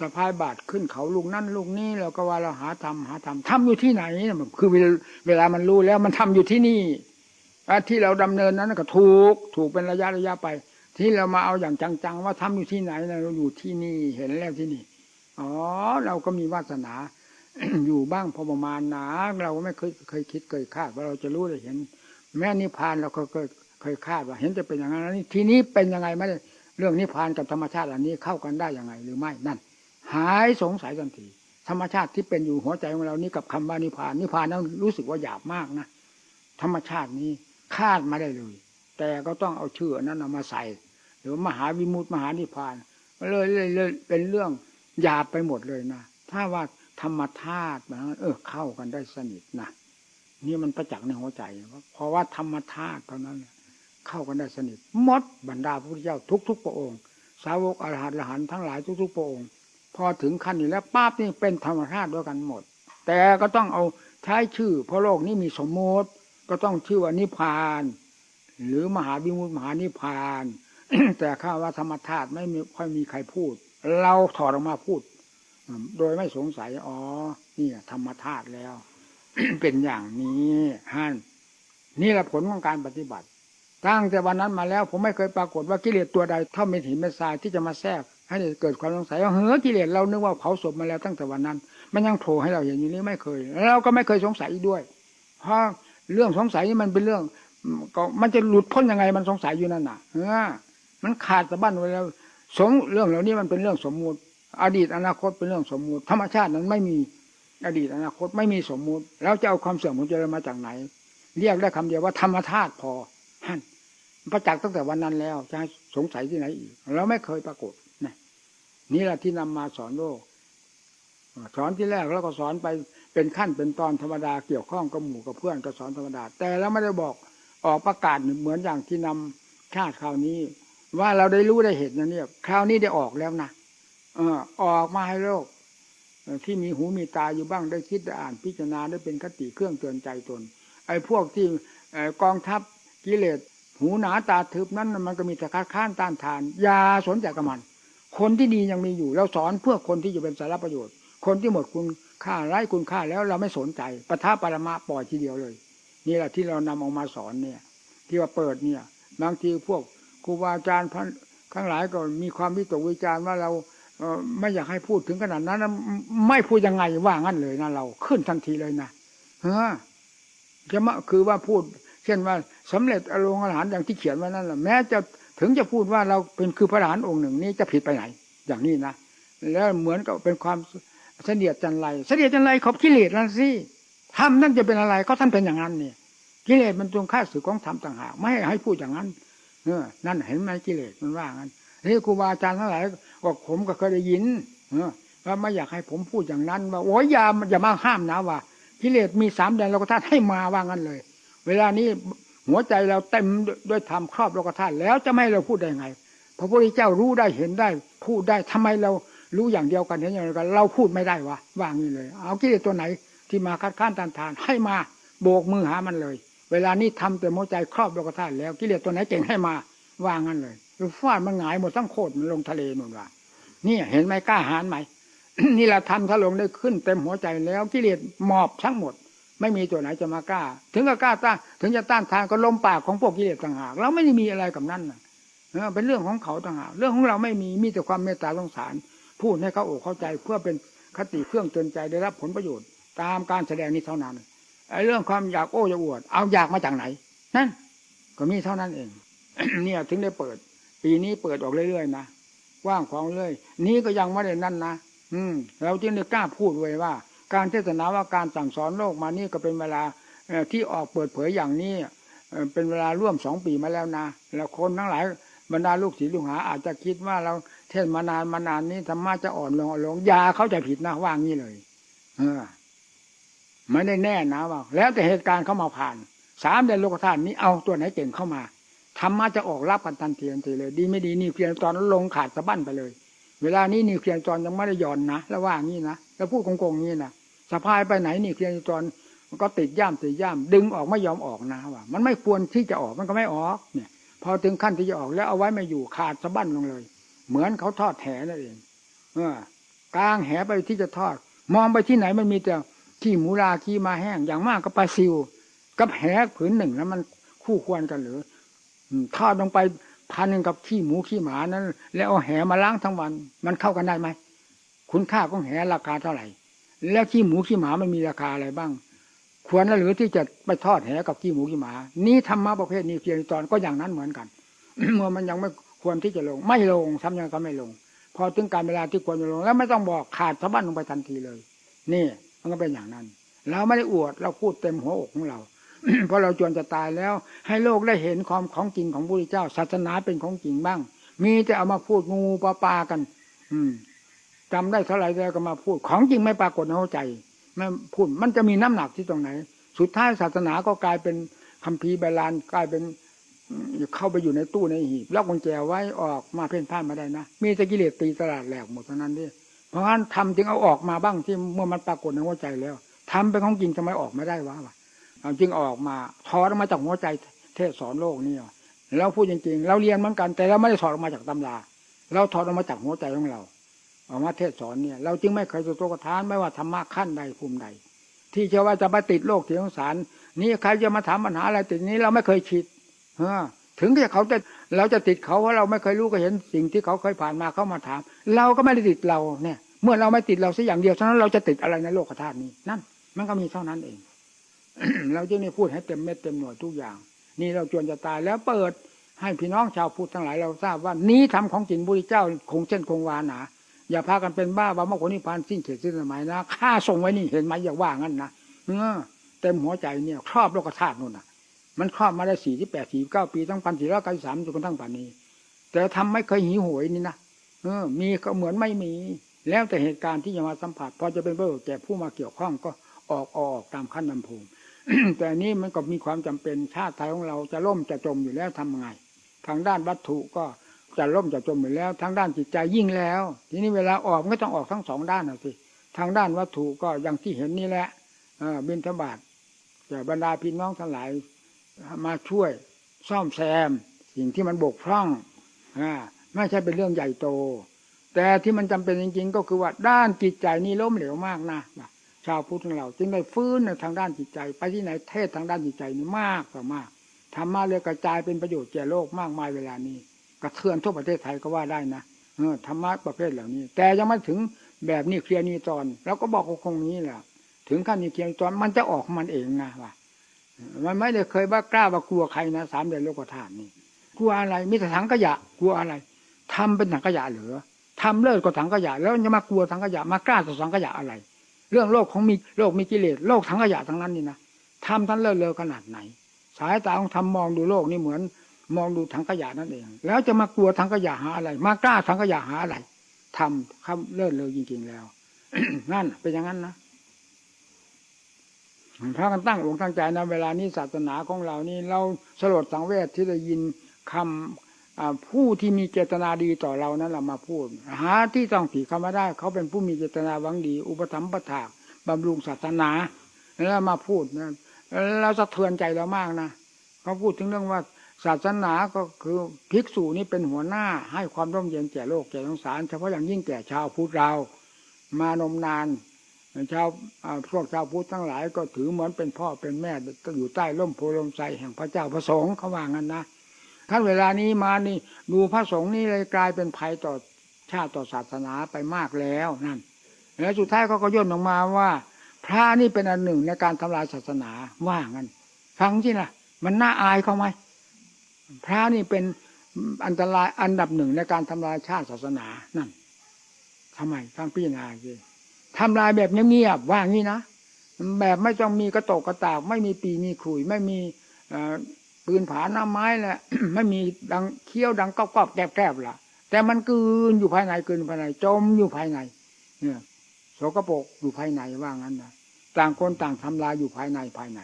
สะพายบาทขึ้นเขาลูกนั่นลูกนี้เราก็ว่าเราหาทำหาทำทำอยู่ที่ไหนคือเวลามันรู้แล้วมันทำอยู่ที่นี่ที่เราดำเนินนั้นก็ถูกถูกเป็นระยะระยะไป ที่เรามาเอาอย่างจังๆ ว่าทำอยู่ที่ไหนเราอยู่ที่นี่เห็นแล้วที่นี่อ๋อเราก็มีวาสนา อยู่บ้างพอประมาณนะเราไม่เคยเคยคิดเคยคาดว่าเราจะรู้ได้เห็น แม่นิพพานเราก็เคยเคยคาดว่า เห็นจะเป็นอย่างนั้นนี่ทีนี้เป็นยังไงไม่เรื่องนิพพานกับธรรมชาติอันนี้เข้ากันได้ยังไง หรือไม่นั่น หายสงสัยทันทีธรรมชาติที่เป็นอยู่หัวใจของเรานี่กับคำว่านิพพานนิพพานนั้นรู้สึกว่าหยาบมากนะธรรมชาตินี้คาดมาได้เลย แต่ก็ต้องเอาชื่อนั้นเอามาใส่ หรือมหาวิมุตติมหานิพพานเลยเลยเลยเป็นเรื่องหยาบไปหมดเลยนะถ้าว่า ธรรมธาตุนะเออเข้ากันได้สนิทนะนี่มันประจักษ์ในหัวใจเพราะว่าธรรมธาตุเท่านั้นเข้ากันได้สนิทมดบรรดาพระพุทธเจ้าทุก ๆ พระองค์ สาวกอรหันต์อรหันต์ทั้งหลายทุก ๆ พระองค์ พอถึงขั้นนี้แล้วป้าบนี่เป็นธรรมธาตุด้วยกันหมด แต่ก็ต้องเอาใช้ชื่อ เพราะโลกนี้มีสมมติ ก็ต้องชื่อว่านิพาน หรือมหาบิมุตมหานิพาน แต่ข้าว่าธรรมธาตุไม่ค่อยมีใครพูด เราถอดออกมาพูด โดยไม่สงสัยอ๋อนี่ธรรมธาตุแล้ว เป็นอย่างนี้ฮั่นนี่แหละผลของการปฏิบัติ ตั้งแต่วันนั้นมาแล้ว ผมไม่เคยปรากฏว่ากิเลสตัวใดเท่าเม็ดหินเม็ดทรายที่จะมาแทรกให้เกิดความสงสัยว่าเฮ้อกิเลสเรานึกว่าเผาศพมาแล้วตั้งแต่วันนั้น มันยังโผล่ให้เราเห็นอยู่นี้ไม่เคย แล้วเราก็ไม่เคยสงสัยด้วยเพราะเรื่องสงสัยนี่มันเป็นเรื่องก็มันจะหลุดพ้นยังไงมันสงสัยอยู่นั่นน่ะเออมันขาดสะบั้นไปแล้วสงเรื่องเหล่านี้มันเป็นเรื่องสมมุติ อดีตอนาคตเป็นเรื่องสมมุติ ธรรมชาตินั้นไม่มีอดีตอนาคตไม่มีสมมุติ แล้วจะเอาความเสื่อมของเจริญมาจากไหน เรียกได้คำเดียวว่าธรรมธาตุพอฮั่นประจักษ์ตั้งแต่วันนั้นแล้วจะสงสัยที่ไหนอีกเราไม่เคยปรากฏนี่นี่แหละที่นำมาสอนโลกสอนที่แรกแล้วก็สอนไปเป็นขั้นเป็นตอนธรรมดาเกี่ยวข้องกับหมู่กับเพื่อนก็สอนธรรมดา แต่แล้วไม่ได้บอกออกประกาศเหมือนอย่างที่นำชาติคราวนี้ ว่าเราได้รู้ได้เห็นนะเนี่ยคราวนี้ได้ออกแล้วนะ ออกมาให้โลกที่มีหูมีตาอยู่บ้างได้คิดได้อ่านพิจารณาได้เป็นคติเครื่องเตือนใจตน ไอ้พวกที่กองทัพกิเลสหูหนาตาทึบนั้นมันก็มีแต่คัดค้านต้านทานยาสนใจกับมัน คนที่ดียังมีอยู่เราสอนเพื่อคนที่จะเป็นสาระประโยชน์ คนที่หมดคุณค่าไร้คุณค่าแล้วเราไม่สนใจปะทะปรมาปล่อยทีเดียวเลย นี่แหละที่เรานำออกมาสอนเนี่ย ที่ว่าเปิดเนี่ยบางทีพวกครูบาอาจารย์ทั้งหลายก็มีความวิตกวิจารณ์ว่าเรา ไม่อยากให้พูดถึงขนาดนั้นไม่พูดยังไงว่างั้นเลยนะเราขึ้นทันทีเลยนะเฮ้อจะมาคือว่าพูด เช่นว่าสำเร็จอารมณ์อาหารอย่างที่เขียนไว้นั่นแหละแม้จะถึงจะพูดว่าเราเป็นคือพระอรหันต์องค์หนึ่งนี้จะผิดไปไหน อย่างนี้นะแล้วเหมือนกับเป็นความเสนียดจันไรเสนียดจันไรขอบกิเลสนั่นสิทำนั่นจะเป็นอะไรก็ท่านเป็นอย่างนั้นเนี่ยกิเลสมันตรงค่าสื่อของธรรมต่างหากไม่ให้พูดอย่างนั้นเออนั่นเห็นไหมกิเลสมันว่างั้น นี่ครูบาอาจารย์ทั้งหลายก็ผมก็เคยได้ยินว่าไม่อยากให้ผมพูดอย่างนั้น ว่าโอ้ยอย่าอย่ามาห้ามนะว่ากิเลสมีสามแดนโลกธาตุให้มาว่างั้นเลย เวลานี้หัวใจเราเต็มด้วยธรรมครอบโลกธาตุแล้วจะไม่เราพูดได้ไง พระพุทธเจ้ารู้ได้เห็นได้พูดได้ทำไมเรารู้อย่างเดียวกันเห็นอย่างเดียวกัน เราพูดไม่ได้วะว่างนี้เลย เอากิเลสตัวไหนที่มาคัดค้านตานทานให้มาโบกมือหามันเลย เวลานี้ทำแต่หัวใจครอบโลกธาตุแล้วกิเลสตัวไหนเก่งให้มาว่างั้นเลย ฟาดมันหงายหมดทั้งโคตรมันลงทะเลหมดว่านี่เห็นไหมกล้าหาญไหมนี่แหละทำถ้าลงได้ขึ้นเต็มหัวใจแล้วกิเลสหมอบทั้งหมด ไม่มีตัวไหนจะมากล้า ถึงก็กล้าต้านถึงจะต้านทานก็ลมปากของพวกกิเลสต่างหากเราไม่ได้มีอะไรกับนั่นนะเออเป็นเรื่องของเขาต่างหากเรื่องของเราไม่มีมีแต่ความเมตตาสงสาร พูดให้เขาอกเข้าใจเพื่อเป็นคติเครื่องเตือนใจได้รับผลประโยชน์ ตามการแสดงนี้เท่านั้นไอ้เรื่องความอยากโอ้อยากอวด เอาอยากมาจากไหนนั่นก็มีเท่านั้นเอง เนี่ยถึงได้เปิด ปีนี้เปิดออกเรื่อยๆนะว่างของเรื่อยนี้ก็ยังไม่ได้นั่นนะอืมเราจึงได้กล้าพูดไว้ว่า การเทศนาว่าการสั่งสอนโลกมานี่ก็เป็นเวลาที่ออกเปิดเผยอย่างนี้เป็นเวลาร่วมสองปีมาแล้วนะแล้วคนทั้งหลายบรรดาลูกศิษย์ลูกหา อาจจะคิดว่าเราเทศมานานมานานนี้ธรรมะจะอ่อนลงอ่อนลงยาเขาจะผิดนะว่างี้เลย เออไม่ได้แน่นะว่าแล้วแต่เหตุการณ์เข้ามาผ่าน สามเดือนโลกธาตุนี้เอาตัวไหนเก่งเข้ามา ธรรมะจะออกรับกันทันทีทันทีเลย ดีไม่ดีนิวเคลียร์ตอนลงขาดสะบั้นไปเลย เวลานี้นิวเคลียร์ตอนยังไม่ได้ย่อนนะแล้วว่างี้นะแล้วพูดโกงๆงี้นะสะพายไปไหนนิวเคลียร์ตอนมันก็ติดย่ามติดย่ามดึงออกไม่ยอมออกนะว่า มันไม่ควรที่จะออกมันก็ไม่ออกเนี่ย พอถึงขั้นที่จะออกแล้วเอาไว้ไม่อยู่ขาดสะบั้นลงเลย เหมือนเขาทอดแหนั่นเองเออกลางแหไปที่จะทอด มองไปที่ไหนมันมีแต่ขี้หมูราขี้มาแห้งอย่างมากก็ปลาซิว กับแหผืนหนึ่งแล้วมันคู่ควรกันหรือ ทอดลงไปพันหนึ่งกับขี้หมูขี้หมานั้น แล้วเอาแหมาล้างทั้งวัน มันเข้ากันได้ไหมคุณค่าของแหราคาเท่าไหร่ แล้วขี้หมูขี้หมามันมีราคาอะไรบ้าง ควรหรือที่จะไปทอดแหกับขี้หมูขี้หมา นี่ธรรมะประเภทนี้เพียงตอนก็อย่างนั้นเหมือนกันเมื่อมันยังไม่ควรที่จะลง ไม่ลงทำยังก็ไม่ลง พอถึงการเวลาที่ควรจะลง แล้วไม่ต้องบอกขาดสะบั้นลงไปทันทีเลย นี่มันก็เป็นอย่างนั้น เราไม่ได้อวดเราพูดเต็มหัวอกของเรา เพราะเราจวนจะตายแล้ว ให้โลกได้เห็นความของจริงของพระพุทธเจ้า ศาสนาเป็นของจริงบ้าง มีแต่เอามาพูดงูปลาปากัน อืมจำได้เท่าไหร่แล้วก็มาพูด ของจริงไม่ปรากฏในหัวใจไม่พูดมันจะมีน้ำหนักที่ตรงไหน สุดท้ายศาสนาก็กลายเป็นคัมภีร์ใบลานกลายเป็นเข้าไปอยู่ในตู้ในหีบล็อกกุญแจไว้ออกมาเพ่นพ่านมาได้นะมีต่กิเลสตีตลาดแหลกหมดเท่านั้นดิเพราะฉะนั้นทำจึงเอาออกมาบ้างที่เมื่อมันปรากฏในหัวใจแล้วทำเป็นของจริงทำไมออกไม่ได้วะ จึงออกมาถอดออกมาจากหัวใจเทศสอนโลกนี่แล้วพูดจริงๆ เราเรียนเหมือนกัน แต่เราไม่ได้ถอดออกมาจากตำราเราถอดออกมาจากหัวใจของเราออกมาเทศสอนเนี่ย เราจึงไม่เคยตัวกระทานไม่ว่าธรรมะขั้นใดภูมิใด ที่เชื่อว่าจะไปติดโลกเถียงสาร นี่ใครจะมาถามปัญหาอะไรติดนี้เราไม่เคยคิดเออถึงจะเขาจะเราจะติดเขาเพราะเราไม่เคยรู้ก็เห็นสิ่งที่เขาเคยผ่านมาเขามาถาม เราก็ไม่ได้ติดเราเนี่ย เมื่อเราไม่ติดเราสักอย่างเดียวฉะนั้นเราจะติดอะไรในโลกธาตุนี้นั่น มันก็มีเท่านั้นเอง เราจึงได้พูดให้เต็มเม็ดเต็มหน่วยทุกอย่าง นี่เราจวนจะตายแล้วเปิดให้พี่น้องชาวพุทธทั้งหลายเราทราบว่านี้ทำของจริงบุริเจ้าคงเช่นคงวานาอย่าพากันเป็นบ้าว่ามื่อคนนิพพานสิ้นเขตสิ้นสมัยนะข้าส่งไว้นี่เห็นไหมอย่าว่างั้นนะเออเต็มหัวใจเนี่ยครอบโลกธาตุนู่นน่ะ มันครอบมาได้สี่ที่แปดสี่เก้าปีตั้งพันสี่ร้อยเก้าสิบสามจนกระทั่งป่านนี้ แต่ทำไม่เคยหิวโหยนี่นะเออ มีก็เหมือนไม่มี แล้วแต่เหตุการณ์ที่จะมาสัมผัสพอจะเป็นเบอร์แก่ผู้มาเกี่ยวข้องก็ออกออกตามขั้นนำภูมิ แต่นี้มันก็มีความจำเป็นชาติไทยของเราจะล่มจะจมอยู่แล้วทำไงทางด้านวัตถุก็จะล่มจะจมอยู่แล้วทางด้านจิตใจยิ่งแล้ว ทีนี้เวลาออกก็ต้องออกทั้งสองด้านนะสิทางด้านวัตถุก็อย่างที่เห็นนี่แหละบินทบาทจะบรรดาพี่น้องทั้งหลายมาช่วยซ่อมแซม สิ่งที่มันบกพร่องอไม่ใช่เป็นเรื่องใหญ่โต แต่ที่มันจำเป็นจริง ๆ ก็คือว่าด้านจิตใจนี่ล้มเหลวมากนะ ชาวพุทธของเรา จึงได้ฟื้นในทางด้านจิตใจ ไปที่ไหนเทศทางด้านจิตใจนี่มากต่อมากธรรมะเลยกระจายเป็นประโยชน์แก่โลกมากมายเวลานี้ กระเทือนทั่วประเทศไทยก็ว่าได้นะเออธรรมะประเภทเหล่านี้ แต่ยังไม่ถึงแบบนี้เคลียร์นี้ตอนเราก็บอกคงนี้แหละถึงขั้นนี้เคลียร์ตอนมันจะออกมันเองนะว่ามันไม่ได้เคยว่ากล้าว่ากลัวใครนะสามเดือนโลกธาตุนี่กลัวอะไรมีแต่ถังขยะ กลัวอะไรทำเป็นถังขยะเหรือทำเลิศก็ถังขยะ แล้วจะมากลัวถังขยะมากล้าต่อถังขยะอะไร เรื่องโลกของมีโลกมีกิเลสโลกทั้งขยะทั้งนั้นนี่นะทำท่านเลิศเลอขนาดไหน สายตาของทำมองดูโลกนี่เหมือน มองดูถังขยะนั่นเอง แล้วจะมากลัวถังขยะหาอะไร มากล้าถังขยะหาอะไรทำคำเลิศเลอจริงๆแล้วนั่นเป็นอย่างนั้นนะพระกันตั้งองค์ตั้งใจนะเวลานี้ศาสนาของเรานี่เราสลดสังเวชที่ได้ยินคำ ผู้ที่มีเจตนาดีต่อเรานั้นเรามาพูด หาที่ต้องผีเขามาได้ เขาเป็นผู้มีเจตนาหวังดี อุปถัมภ์ประถากบำรุงศาสนาแล้วมาพูดนะเราสะเทือนใจเรามากนะเขาพูดถึงเรื่องว่าศาสนาก็คือภิกษุนี่เป็นหัวหน้า ให้ความร่มเย็นแก่โลกแก่สงสาร เฉพาะอย่างยิ่งแก่ชาวพุทธเรา มานมนานชาวพวกชาวพุทธทั้งหลายก็ถือเหมือนเป็นพ่อเป็นแม่ก็อยู่ใต้ร่มโพลมไทรแห่งพระเจ้าพระสงฆ์เขาว่างั้นนะ ท่านเวลานี้มานี่ ดูพระสงฆ์นี่เลยกลายเป็นภัยต่อชาติต่อศาสนาไปมากแล้วนั่น แล้วสุดท้ายเขาก็ย่นออกมาว่า พระนี่เป็นอันหนึ่งในการทำลายศาสนาว่างั้นฟังที่นะมันน่าอายเขาไหมพระนี่เป็นอันตรายอันดับหนึ่งในการทำลายชาติศาสนานั่นทำไมฟังพิจารณาสิทำลายแบบเงียบๆว่างี้นะแบบไม่ต้องมีกระตกกระตาก ไม่มีปีมีขุยไม่มีอ่อ ปืนผาหน้าไม้แหละไม่มีดังเคี้ยวดังกรอบๆแกรบๆล่ะ แต่มันกืนอยู่ภายในกืนภายในจมอยู่ภายใน เนี่ยโสกโปกอยู่ภายในว่างั้นนะต่างคนต่างทำลายอยู่ภายในภายใน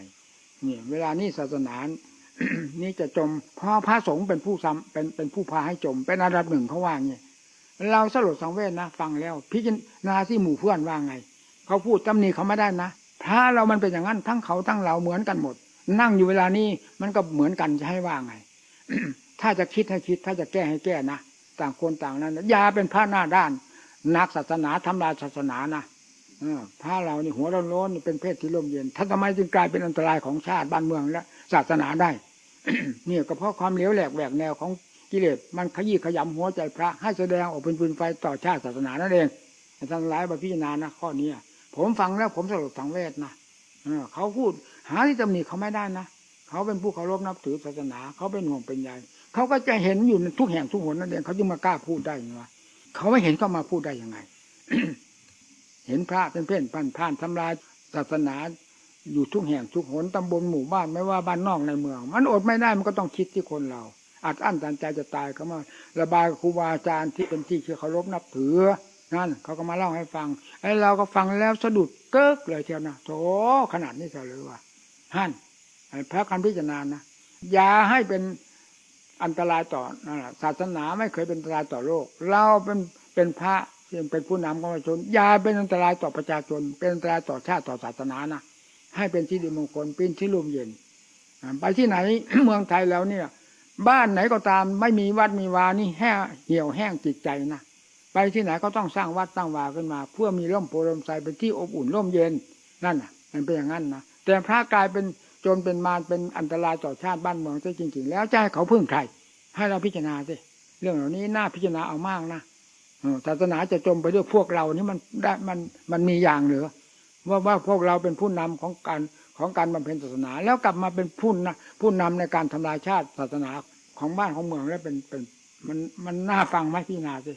เนี่ยเวลานี้ศาสนานี่จะจมเพราะพระสงฆ์เป็นผู้ซ้ำเป็นเป็นผู้พาให้จม เป็นอันดับหนึ่งเขาว่างี้เราสลดสังเวชนะฟังแล้ว พิจารณาที่หมู่เพื่อนว่าไง เขาพูดตำหนิเขาไม่ได้นะพระเรามันเป็นอย่างนั้นทั้งเขาทั้งเราเหมือนกันหมด นั่งอยู่เวลานี้มันก็เหมือนกันจะให้ว่าไง ถ้าจะคิดให้คิด ถ้าจะแก้ให้แก้นะต่างคนต่างนั้นอย่าเป็นพระหน้าด้าน นักศาสนาทำลายศาสนานะออพระเรานี่หัวร้อนร้อนเป็นเพศที่ร่มเย็นท่านทำไมจึงกลายเป็นอันตรายของชาติบ้านเมืองและศาสนาได้เนี่ยก็เพราะความเหลวแหลกแหวกแนวของกิเลสมันขยี้ขยำหัวใจพระให้แสดงออกเป็นปืนไฟต่อชาติศาสนานั่นเองท่านหลายมาพิจารณานะข้อนี้ผมฟังแล้วผมสลดสังเวชนะเขาพูด หาที่ตำหนิเขาไม่ได้นะเขาเป็นผู้เคารพนับถือศาสนา เขาเป็นห่วงเป็นใยเขาก็จะเห็นอยู่ในทุกแห่งทุกหนนั่นเองเขาจึงมากล้าพูดได้ยังไงเขาไม่เห็นก็มาพูดได้ยังไง เห็นพระเป็นเพื่อนพันผ่านทำลายศาสนาอยู่ทุกแห่งทุกหนตำบลหมู่บ้านไม่ว่าบ้านนอกในเมือง มันอดไม่ได้มันก็ต้องคิดที่คนเราอัดอั้นตันใจจะตายก็มาระบายครูบาอาจารย์ที่เป็นที่เคารพนับถือนั่นเขาก็มาเล่าให้ฟังไอ้เราก็ฟังแล้วสะดุดเกิกเลยเทียวนะโถขนาดนี้เลยว่า ฮั่นพระการพิจารณานะอย่าให้เป็นอันตรายต่อนั่นแหละศาสนาไม่เคยเป็นอันตรายต่อโลก เราเป็นเป็นพระที่เป็นผู้นำของประชาชนอย่าเป็นอันตรายต่อประชาชน เป็นอันตรายต่อชาติต่อศาสนานะให้เป็นที่ดีมงคลเป็นที่ร่มเย็นไปที่ไหนเมืองไทยแล้วเนี่ย บ้านไหนก็ตามไม่มีวัดมีวานี่แห้เหี่ยวแห้งจิตใจนะไปที่ไหนก็ต้องสร้างวัดสร้งวาขึ้นมา เพื่อมีร่มโพรมไทรเป็นที่อบอุ่นร่มเย็นนั่นน่ะ มันเป็นอย่างนั้นนะ แต่พระกลายเป็นโจรเป็นมารเป็นอันตรายต่อชาติบ้านเมืองซะจริง ๆ แล้วจะให้เขาพึ่งใครให้เราพิจารณาสิเรื่องเหล่านี้น่าพิจารณาเอามากนะศาสนาจะจมไปด้วยพวกเรานี่มันได้มันมันมีอย่างเหรือว่าว่าพวกเราเป็นผู้นำของการของการบำเพ็ญศาสนา แล้วกลับมาเป็นผู้นะผู้นำในการทำลายชาติศาสนาของบ้านของเมืองแล้วเป็นเป็นมันมันน่าฟังไหมพี่นาสิ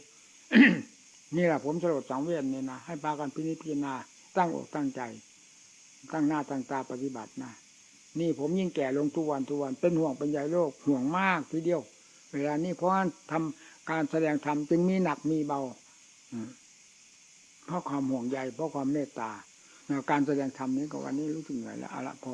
นี่แหละผมสรุปสังเวียนเนี่ยนะให้พากันพินิจพิจารณาตั้งอกตั้งใจ ตั้งหน้าตั้งตาปฏิบัตินะนี่ผมยิ่งแก่ลงทุกวันทุกวันเป็นห่วงเป็นใยโลกห่วงมากทีเดียว เวลานี้เพราะทำทำการแสดงธรรมจึงมีหนักมีเบาเพราะความห่วงใยเพราะความเมตตาการแสดงธรรมนี้ก็วันนี้รู้สึกเหนื่อยแล้วเอาละพอ